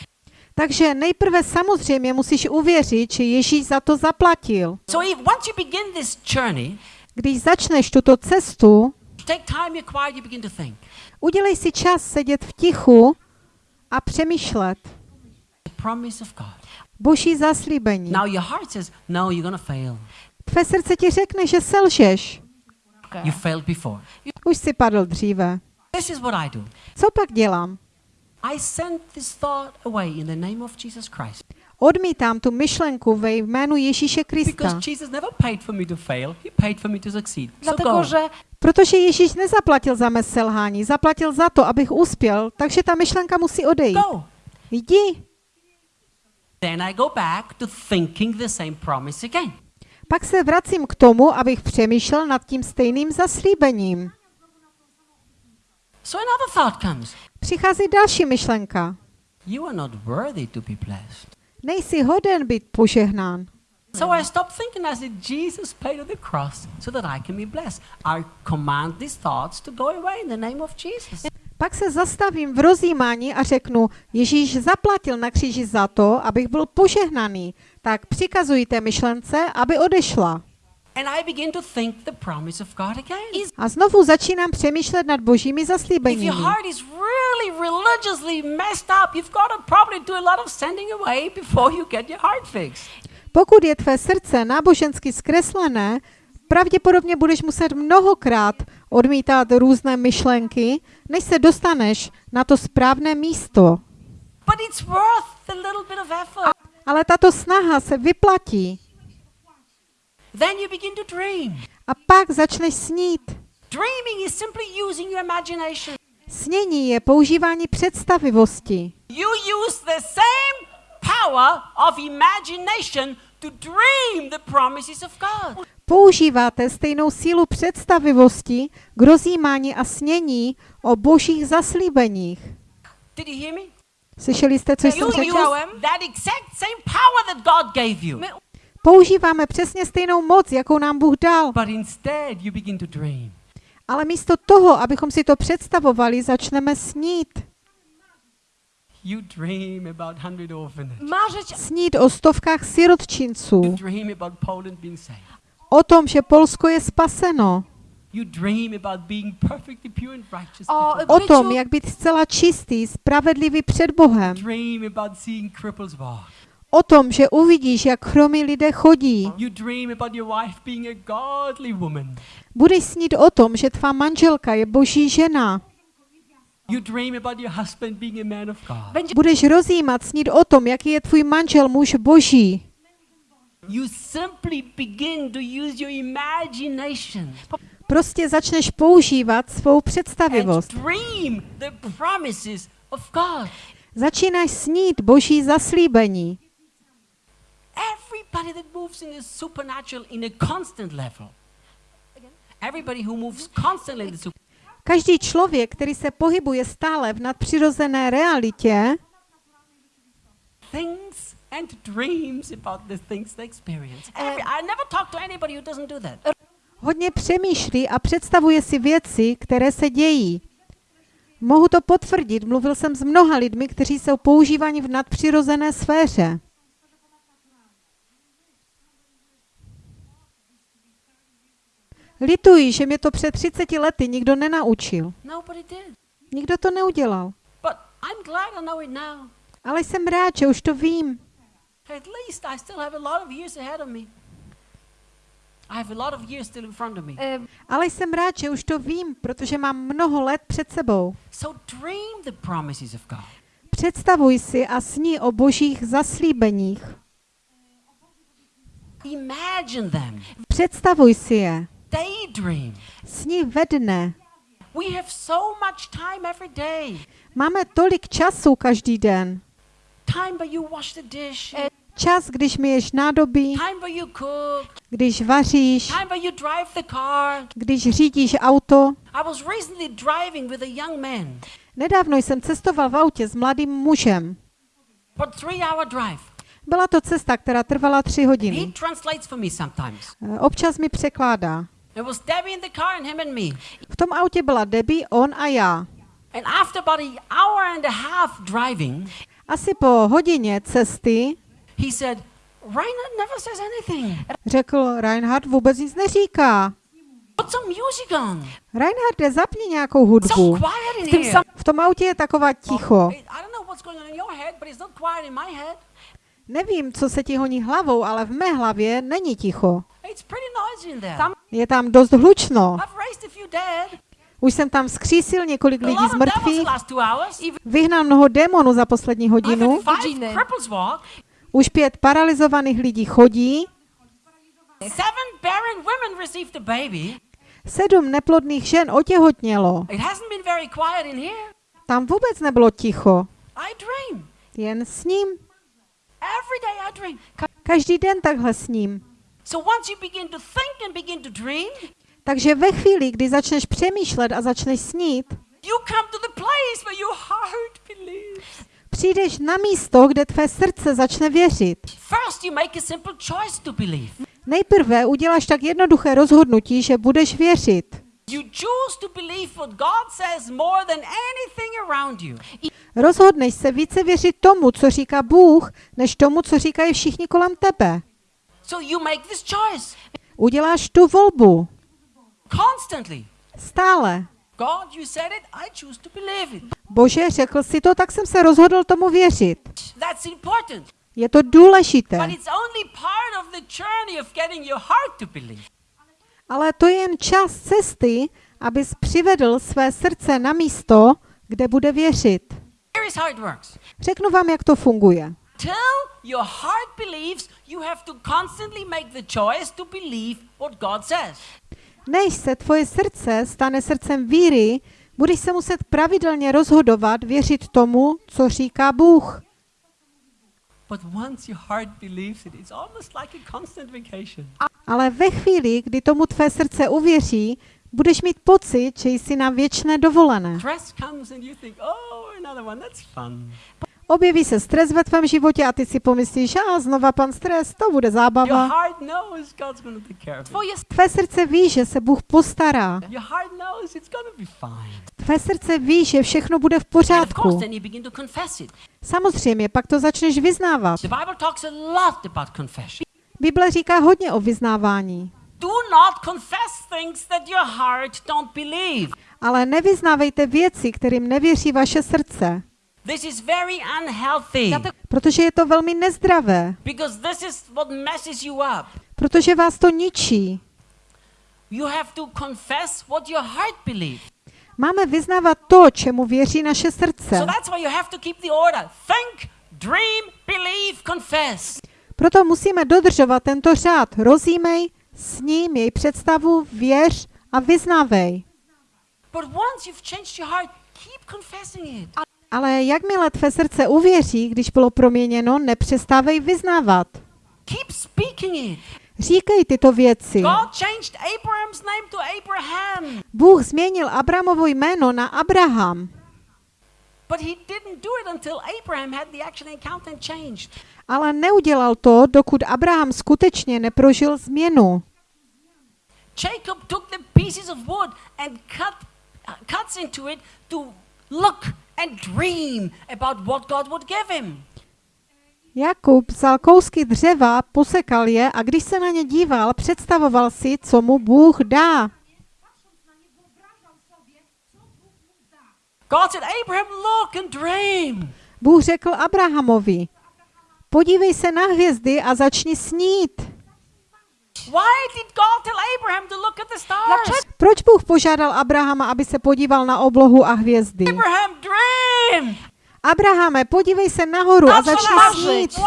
Takže nejprve samozřejmě musíš uvěřit, že Ježíš za to zaplatil. So if once you begin this journey, Když začneš tuto cestu, take time, you're quiet, you begin to think. udělej si čas sedět v tichu a přemýšlet. Boží zaslíbení. Now your heart says, no, you're gonna fail. Tvé srdce ti řekne, že selžeš. You failed before. Už si padl dříve. This is what I do. Co pak dělám? I send this thought away in the name of Jesus Christ. Odmítám tu myšlenku ve jménu Ježíše Because Krista. Jesus never paid for me to fail, He paid for me to succeed. So dlatego, go. że Protože Ježíš nezaplatil za mé selhání, zaplatil za to, abych uspěl, takže ta myšlenka musí odejít. Go. Jdi. Then I go back to thinking the same promise again. Pak se vracím k tomu, abych přemýšlel nad tím stejným zaslíbením. So another thought comes. Přichází další myšlenka. You are not worthy to be blessed. Nejsi hoden být požehnán. So I stopped thinking. I said, Jesus paid on the cross so that I can be blessed. I command these thoughts to go away in the name of Jesus. Pak se zastavím v rozjímání a řeknu, Ježíš zaplatil na kříži za to, abych byl požehnaný. Tak přikazuji té myšlence, aby odešla. A znovu začínám přemýšlet nad božími zaslíbeními. Pokud je tvé srdce nábožensky zkreslené, pravděpodobně budeš muset mnohokrát odmítat různé myšlenky, než se dostaneš na to správné místo. But it's worth the little bit of effort. Ale tato snaha se vyplatí. Then you begin to dream. A pak začneš snít. Dreaming is simply using your imagination. Snění je používání představivosti. You use the same power of imagination to dream the promises of God. Používáte stejnou sílu představivosti k rozjímání a snění o božích zaslíbeních. Did you hear me? Slyšeli jste, co jsem řekl? Používáme přesně stejnou moc, jakou nám Bůh dal. Ale místo toho, abychom si to představovali, začneme snít. You dream about 100 orphanages. marzyć Snít o stovkách sirotčinců. O tom, že Polsko je spaseno. O tom, jak být zcela čistý, spravedlivý před Bohem. O tom, že uvidíš, jak chromí lidé chodí. Budeš snít o tom, že tvá manželka je boží žena. Budeš rozjímat, snít o tom, jaký je tvůj manžel muž boží. You simply begin to use your imagination Prostě začneš používat svou and představivost. dream the promises of God. Začínáš snít boží zaslíbení. Everybody that moves in the supernatural in a constant level. Everybody who moves constantly in the supernatural. Každý člověk, který se pohybuje stále v nadpřirozené realitě, thinks and dreams about the things they experience. Every, I never talk to anybody who doesn't do that. hodně přemýšlí a představuje si věci, které se dějí. Mohu to potvrdit, mluvil jsem s mnoha lidmi, kteří jsou používáni v nadpřirozené sféře. Lituji, že mě to před 30 lety nikdo nenaučil. Nikdo to neudělal. Ale jsem rád, že už to vím. At least I still have a lot of years ahead of me. I have a lot of years still in front of me. Ale jsem rád, že už to vím, protože mám mnoho let před sebou. So dream the promises of God. Představuj si a sní o božích zaslíbeních. Imagine them. Představuj si je. Daydream. Sní ve dne. We have so much time every day. Máme tolik času každý den. Čas, když myješ nádobí, Time where you cook. když vaříš, Time where you drive the car. když řídíš auto. I was recently driving with a young man. Nedávno jsem cestoval v autě s mladým mužem. But three hour drive. Byla to cesta, která trvala tři He hodiny. translates for me sometimes. Eh, Občas mi překládá. It was Debbie in the car and him and me. V tom autě byla Debbie, on a já. Asi po hodině cesty he said, never says anything. řekl, Reinhard vůbec nic neříká. Put some music on. Reinharde, zapni nějakou hudbu. here. sam- V tom autě je taková ticho. Nevím, co se ti honí hlavou, ale v mé hlavě není ticho. Je tam dost hlučno. Už jsem tam skřísil několik lidí z mrtvých, vyhnal mnoho démonů za poslední hodinu, už pět paralizovaných lidí chodí, sedm neplodných žen otěhotnělo. Tam vůbec nebylo ticho, jen s ním. Každý den takhle s ním. Takže ve chvíli, kdy začneš přemýšlet a začneš snít, přijdeš na místo, kde tvé srdce začne věřit. Nejprve uděláš tak jednoduché rozhodnutí, že budeš věřit. Rozhodneš se více věřit tomu, co říká Bůh, než tomu, co říkají všichni kolem tebe. Uděláš tu volbu. Constantly. Stále. God, you said it, I choose to believe it. Bože, řekl si to, tak jsem se rozhodl tomu věřit. That's important. Je to důležité. But it's only part of the journey of getting your heart to believe. Ale to je jen čas cesty, abys přivedl své srdce na místo, kde bude věřit. Here is how it works. Řeknu vám, jak to funguje. Till your heart believes, you have to constantly make the choice to believe what God says. Než se tvoje srdce stane srdcem víry, budeš se muset pravidelně rozhodovat věřit tomu, co říká Bůh. Ale ve chvíli, kdy tomu tvé srdce uvěří, budeš mít pocit, že jsi na věčné dovolené. Objeví se stres ve tvém životě a ty si pomyslíš, a znova pan stres, to bude zábava. Tvé srdce ví, že se Bůh postará. Tvé srdce ví, že všechno bude v pořádku. Samozřejmě, pak to začneš vyznávat. Bible říká hodně o vyznávání. Ale nevyznávejte věci, kterým nevěří vaše srdce, This is very unhealthy protože je to velmi nezdravé, because this is what messes you up. protože vás to ničí. You have to confess what your heart believes. Máme vyznávat to, čemu věří naše srdce. So that's why you have to keep the order. Think, dream, believe, confess. Proto musíme dodržovat tento řád. Rozímej, sní, měj představu, věř a vyznávej. But once you've changed your heart, keep confessing it. Ale jakmile tvé srdce uvěří, když bylo proměněno, nepřestávej vyznávat. Keep speaking it. Říkej tyto věci. Bůh změnil Abramovo jméno na Abraham, ale neudělal to, dokud Abraham skutečně neprožil změnu. Jacob took the pieces of wood and cut uh, cuts into it to look and dream about what God would give him. Jakub vzal kousky dřeva, posekal je a když se na ně díval, představoval si, co mu Bůh dá. God said, Abraham, look and dream. Bůh řekl Abrahamovi, podívej se na hvězdy a začni snít. Proč Bůh požádal Abrahama, aby se podíval na oblohu a hvězdy? Abraham, dream. Abrahame, podívej se nahoru a začni snít.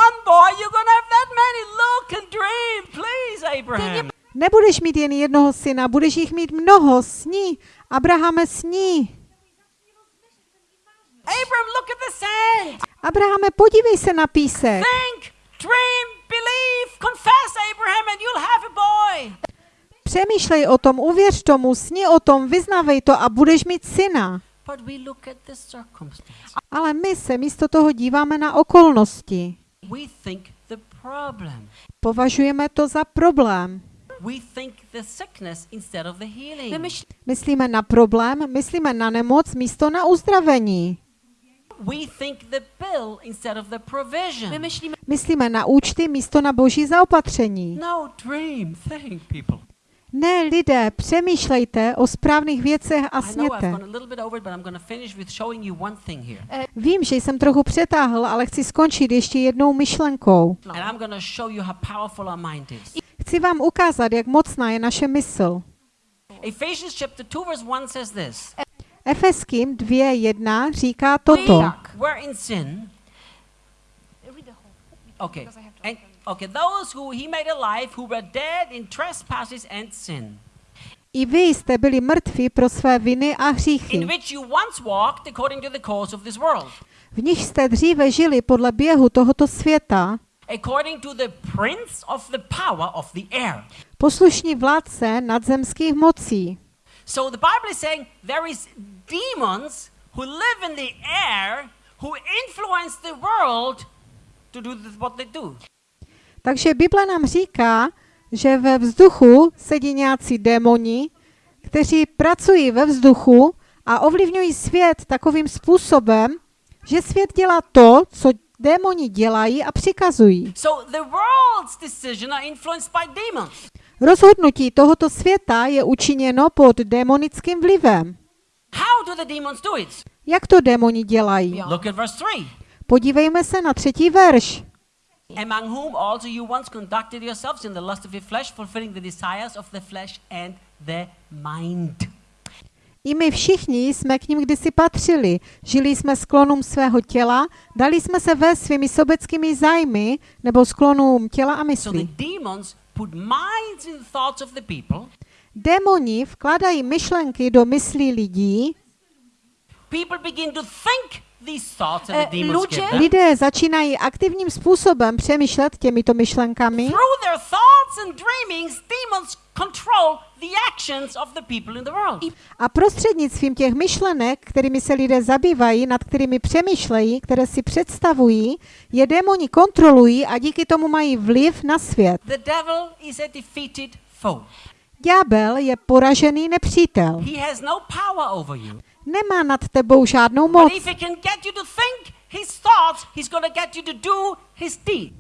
Nebudeš mít jen jednoho syna, budeš jich mít mnoho. Sní. Abrahame, sní. Abraham, look at the sand. Abrahame, podívej se na písek. Think, dream, believe, confess, Abraham, and you'll have a boy. Přemýšlej o tom, uvěř tomu, sni o tom, vyznávej to a budeš mít syna. But we look at the circumstance. Ale my se místo toho díváme na okolnosti. We think the problem. Považujeme to za problém. We think the sickness instead of the healing. Wymyśl, Myslíme na problém, myslíme na nemoc místo na uzdravení. We think the bill instead of the provision. wymyślimy, Myslíme na účty místo na boží zaopatření. No, dream, think, people. Ne, lidé, přemýšlejte o správných věcech a sněte. here. Vím, že jsem trochu přetáhl, ale chci skončit ještě jednou myšlenkou. Is. Chci vám ukázat, jak mocná je naše mysl. Ephesians chapter 2 verse 1 says this. Efeským 2.1 říká toto. Were in sin. Okay. I have to And okay, those who he made alive who were dead in trespasses and sin, I vy jste byli mrtví pro své viny a in hříchy, which you once walked according to the course of this world, v nich jste dříve žili podle běhu tohoto světa, according to the prince of the power of the air. poslušní vládce nadzemských mocí. So the Bible is saying there is demons who live in the air who influence the world to do what they do. Takže Bible nám říká, že ve vzduchu sedí nějací démoni, kteří pracují ve vzduchu a ovlivňují svět takovým způsobem, že svět dělá to, co démoni dělají a přikazují. So the world's decision are influenced by demons. Rozhodnutí tohoto světa je učiněno pod démonickým vlivem. Jak to démoni dělají? Look at verse 3. Podívejme se na třetí verš. Among whom also you once conducted yourselves in the lust of your flesh, fulfilling the desires of the flesh and the mind. I my všichni jsme k ním kdysi patřili. Žili jsme sklonům svého těla, dali jsme se ve svými sobeckými zájmy nebo sklonům těla a So mysli. demons put minds in thoughts of the people. Démoni vkládají myšlenky do myslí lidí, People begin to think these thoughts Eh, the demons ludzie- give them. lidé začínají aktivním způsobem přemýšlet těmito myšlenkami Through their thoughts and dreamings, demons control the actions of the people in the world. a prostřednictvím těch myšlenek, kterými se lidé zabývají, nad kterými přemýšlejí, které si představují, je démoni kontrolují a díky tomu mají vliv na svět. The devil is a defeated foe. Ďábel je poražený nepřítel. He has no power over you. Nemá nad tebou žádnou But moc. if he can get you to think his thoughts, he's going to get you to do his deed.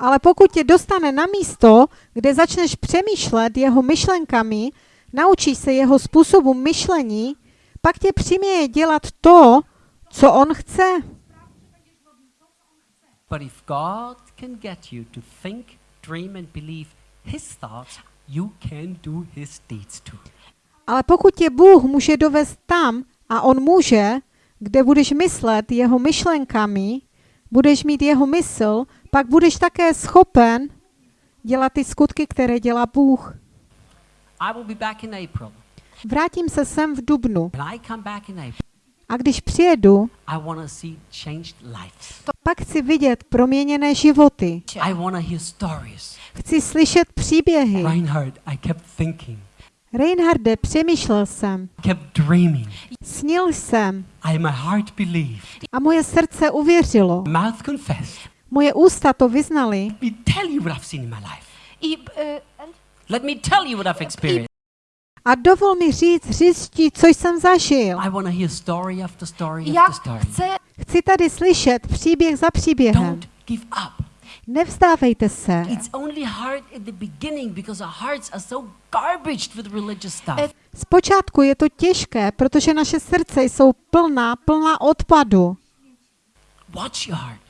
Ale pokud tě dostane na místo, kde začneš přemýšlet jeho myšlenkami, naučíš se jeho způsobu myšlení, pak tě přiměje dělat to, co on chce. But if God can get you to think, dream, and believe his thoughts, you can do his deeds too. Ale pokud tě Bůh může dovést tam, a on může, kde budeš myslet jeho myšlenkami, budeš mít jeho mysl, pak budeš také schopen dělat ty skutky, které dělá Bůh. Vrátím se sem v Dubnu. A když přijedu, pak chci vidět proměněné životy. Chci slyšet příběhy. Reinharde, přemýšlel jsem, snil jsem. A moje srdce uvěřilo. Moje ústa to vyznali Let me tell you what I've seen in my life. I, uh, and Let me tell you what I've experienced. a dovol mi říct, říct ti, co jsem zažil. I want to hear story after story já after story. chce, Chci tady slyšet příběh za příběhem. Don't give up. Nevzdávejte se. It's only hard at the beginning because our hearts are so garbaged with religious stuff. Eh, Zpočátku je to těžké, protože naše srdce jsou plná, plná odpadu. Watch your heart.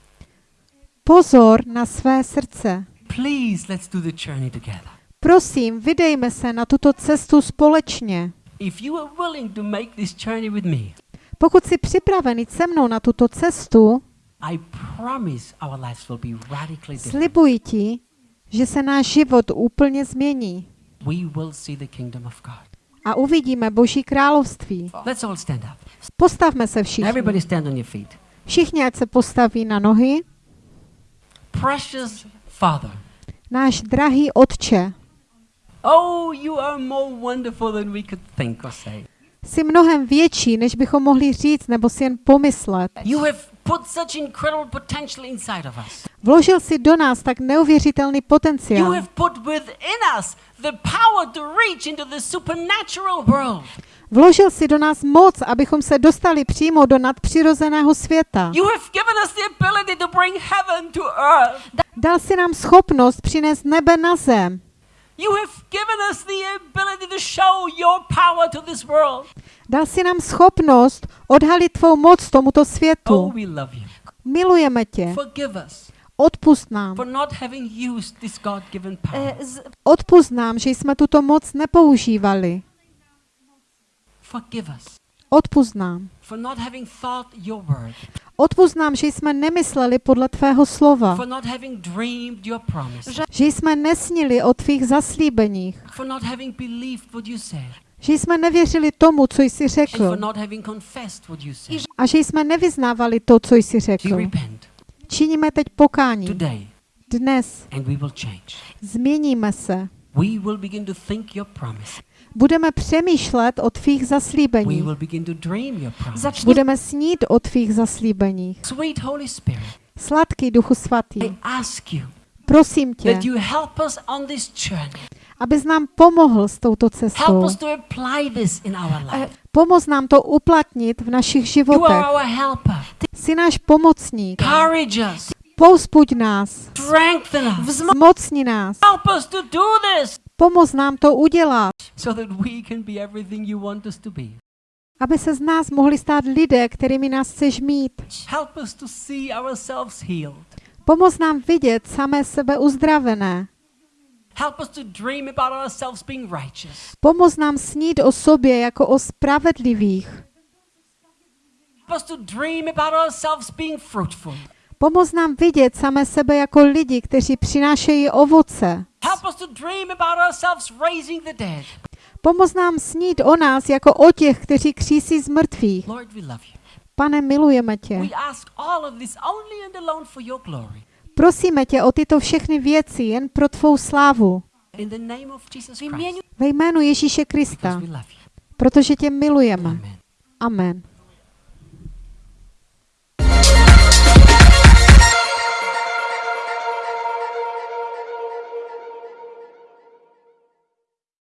Pozor na své srdce. Please, let's do the journey together. Prosím, vydejme se na tuto cestu společně. If you are willing to make this journey with me, Pokud jsi připraven jít se mnou na tuto cestu, I promise our lives will be radically different. slibuji ti, že se náš život úplně změní We will see the kingdom of God. a uvidíme Boží království. Let's all stand up. Postavme se všichni. Everybody stand on your feet. Všichni, ať se postaví na nohy. Precious Father, Náš drahý Otče, oh, you are more wonderful than we could think or say. jsi mnohem větší, než bychom mohli říct nebo si jen pomyslet. You have put such incredible potential inside of us. Vložil si do nás tak neuvěřitelný You potenciál. have put within us the power to reach into the supernatural world. Vložil si do nás moc, abychom se dostali přímo do nadpřirozeného světa. Dal si nám schopnost přinést nebe na zem. Dal si nám schopnost odhalit tvou moc tomuto Oh, světu. we love you. Milujeme tě. Odpust nám. for not having used this God given power. z, Odpust nám, že jsme tuto moc nepoužívali. Forgive us Odpust nám. for not having thought your word, Odpust nám, že jsme nemysleli podle tvého slova. for not having dreamed your promise, Že jsme nesnili o tvých zaslíbeních. for not having believed what you said, Že jsme nevěřili tomu, co jsi řekl. not having confessed what you said. A že jsme nevyznávali to, co jsi řekl. Činíme teď pokání. Dnes změníme se. Budeme přemýšlet o tvých zaslíbeních. Budeme snít o tvých zaslíbeních. Sweet Holy Spirit, Sladký Duchu Svatý, I ask you prosím tě, abys nám pomohl s touto cestou. life. Pomoz nám to uplatnit v našich životech. Jsi náš pomocník. Pouspuď nás. Strengthen us. Zmocni nás. Pomoz nám to udělat, so that we can be everything you want us to be. aby se z nás mohli stát lidé, kterými nás chceš mít. Help us to see ourselves healed. Pomoz nám vidět samé sebe uzdravené. Help us to dream about ourselves being righteous. Pomoz nám snít o sobě jako o spravedlivých. Help us to dream about ourselves being fruitful. Pomoz nám vidět samé sebe jako lidi, kteří přinášejí ovoce. Pomoz nám snít o nás jako o těch, kteří křísí z mrtvých. Pane, milujeme tě. Prosíme tě o tyto všechny věci jen pro tvou slávu. Ve jménu Ježíše Krista, protože tě milujeme. Amen.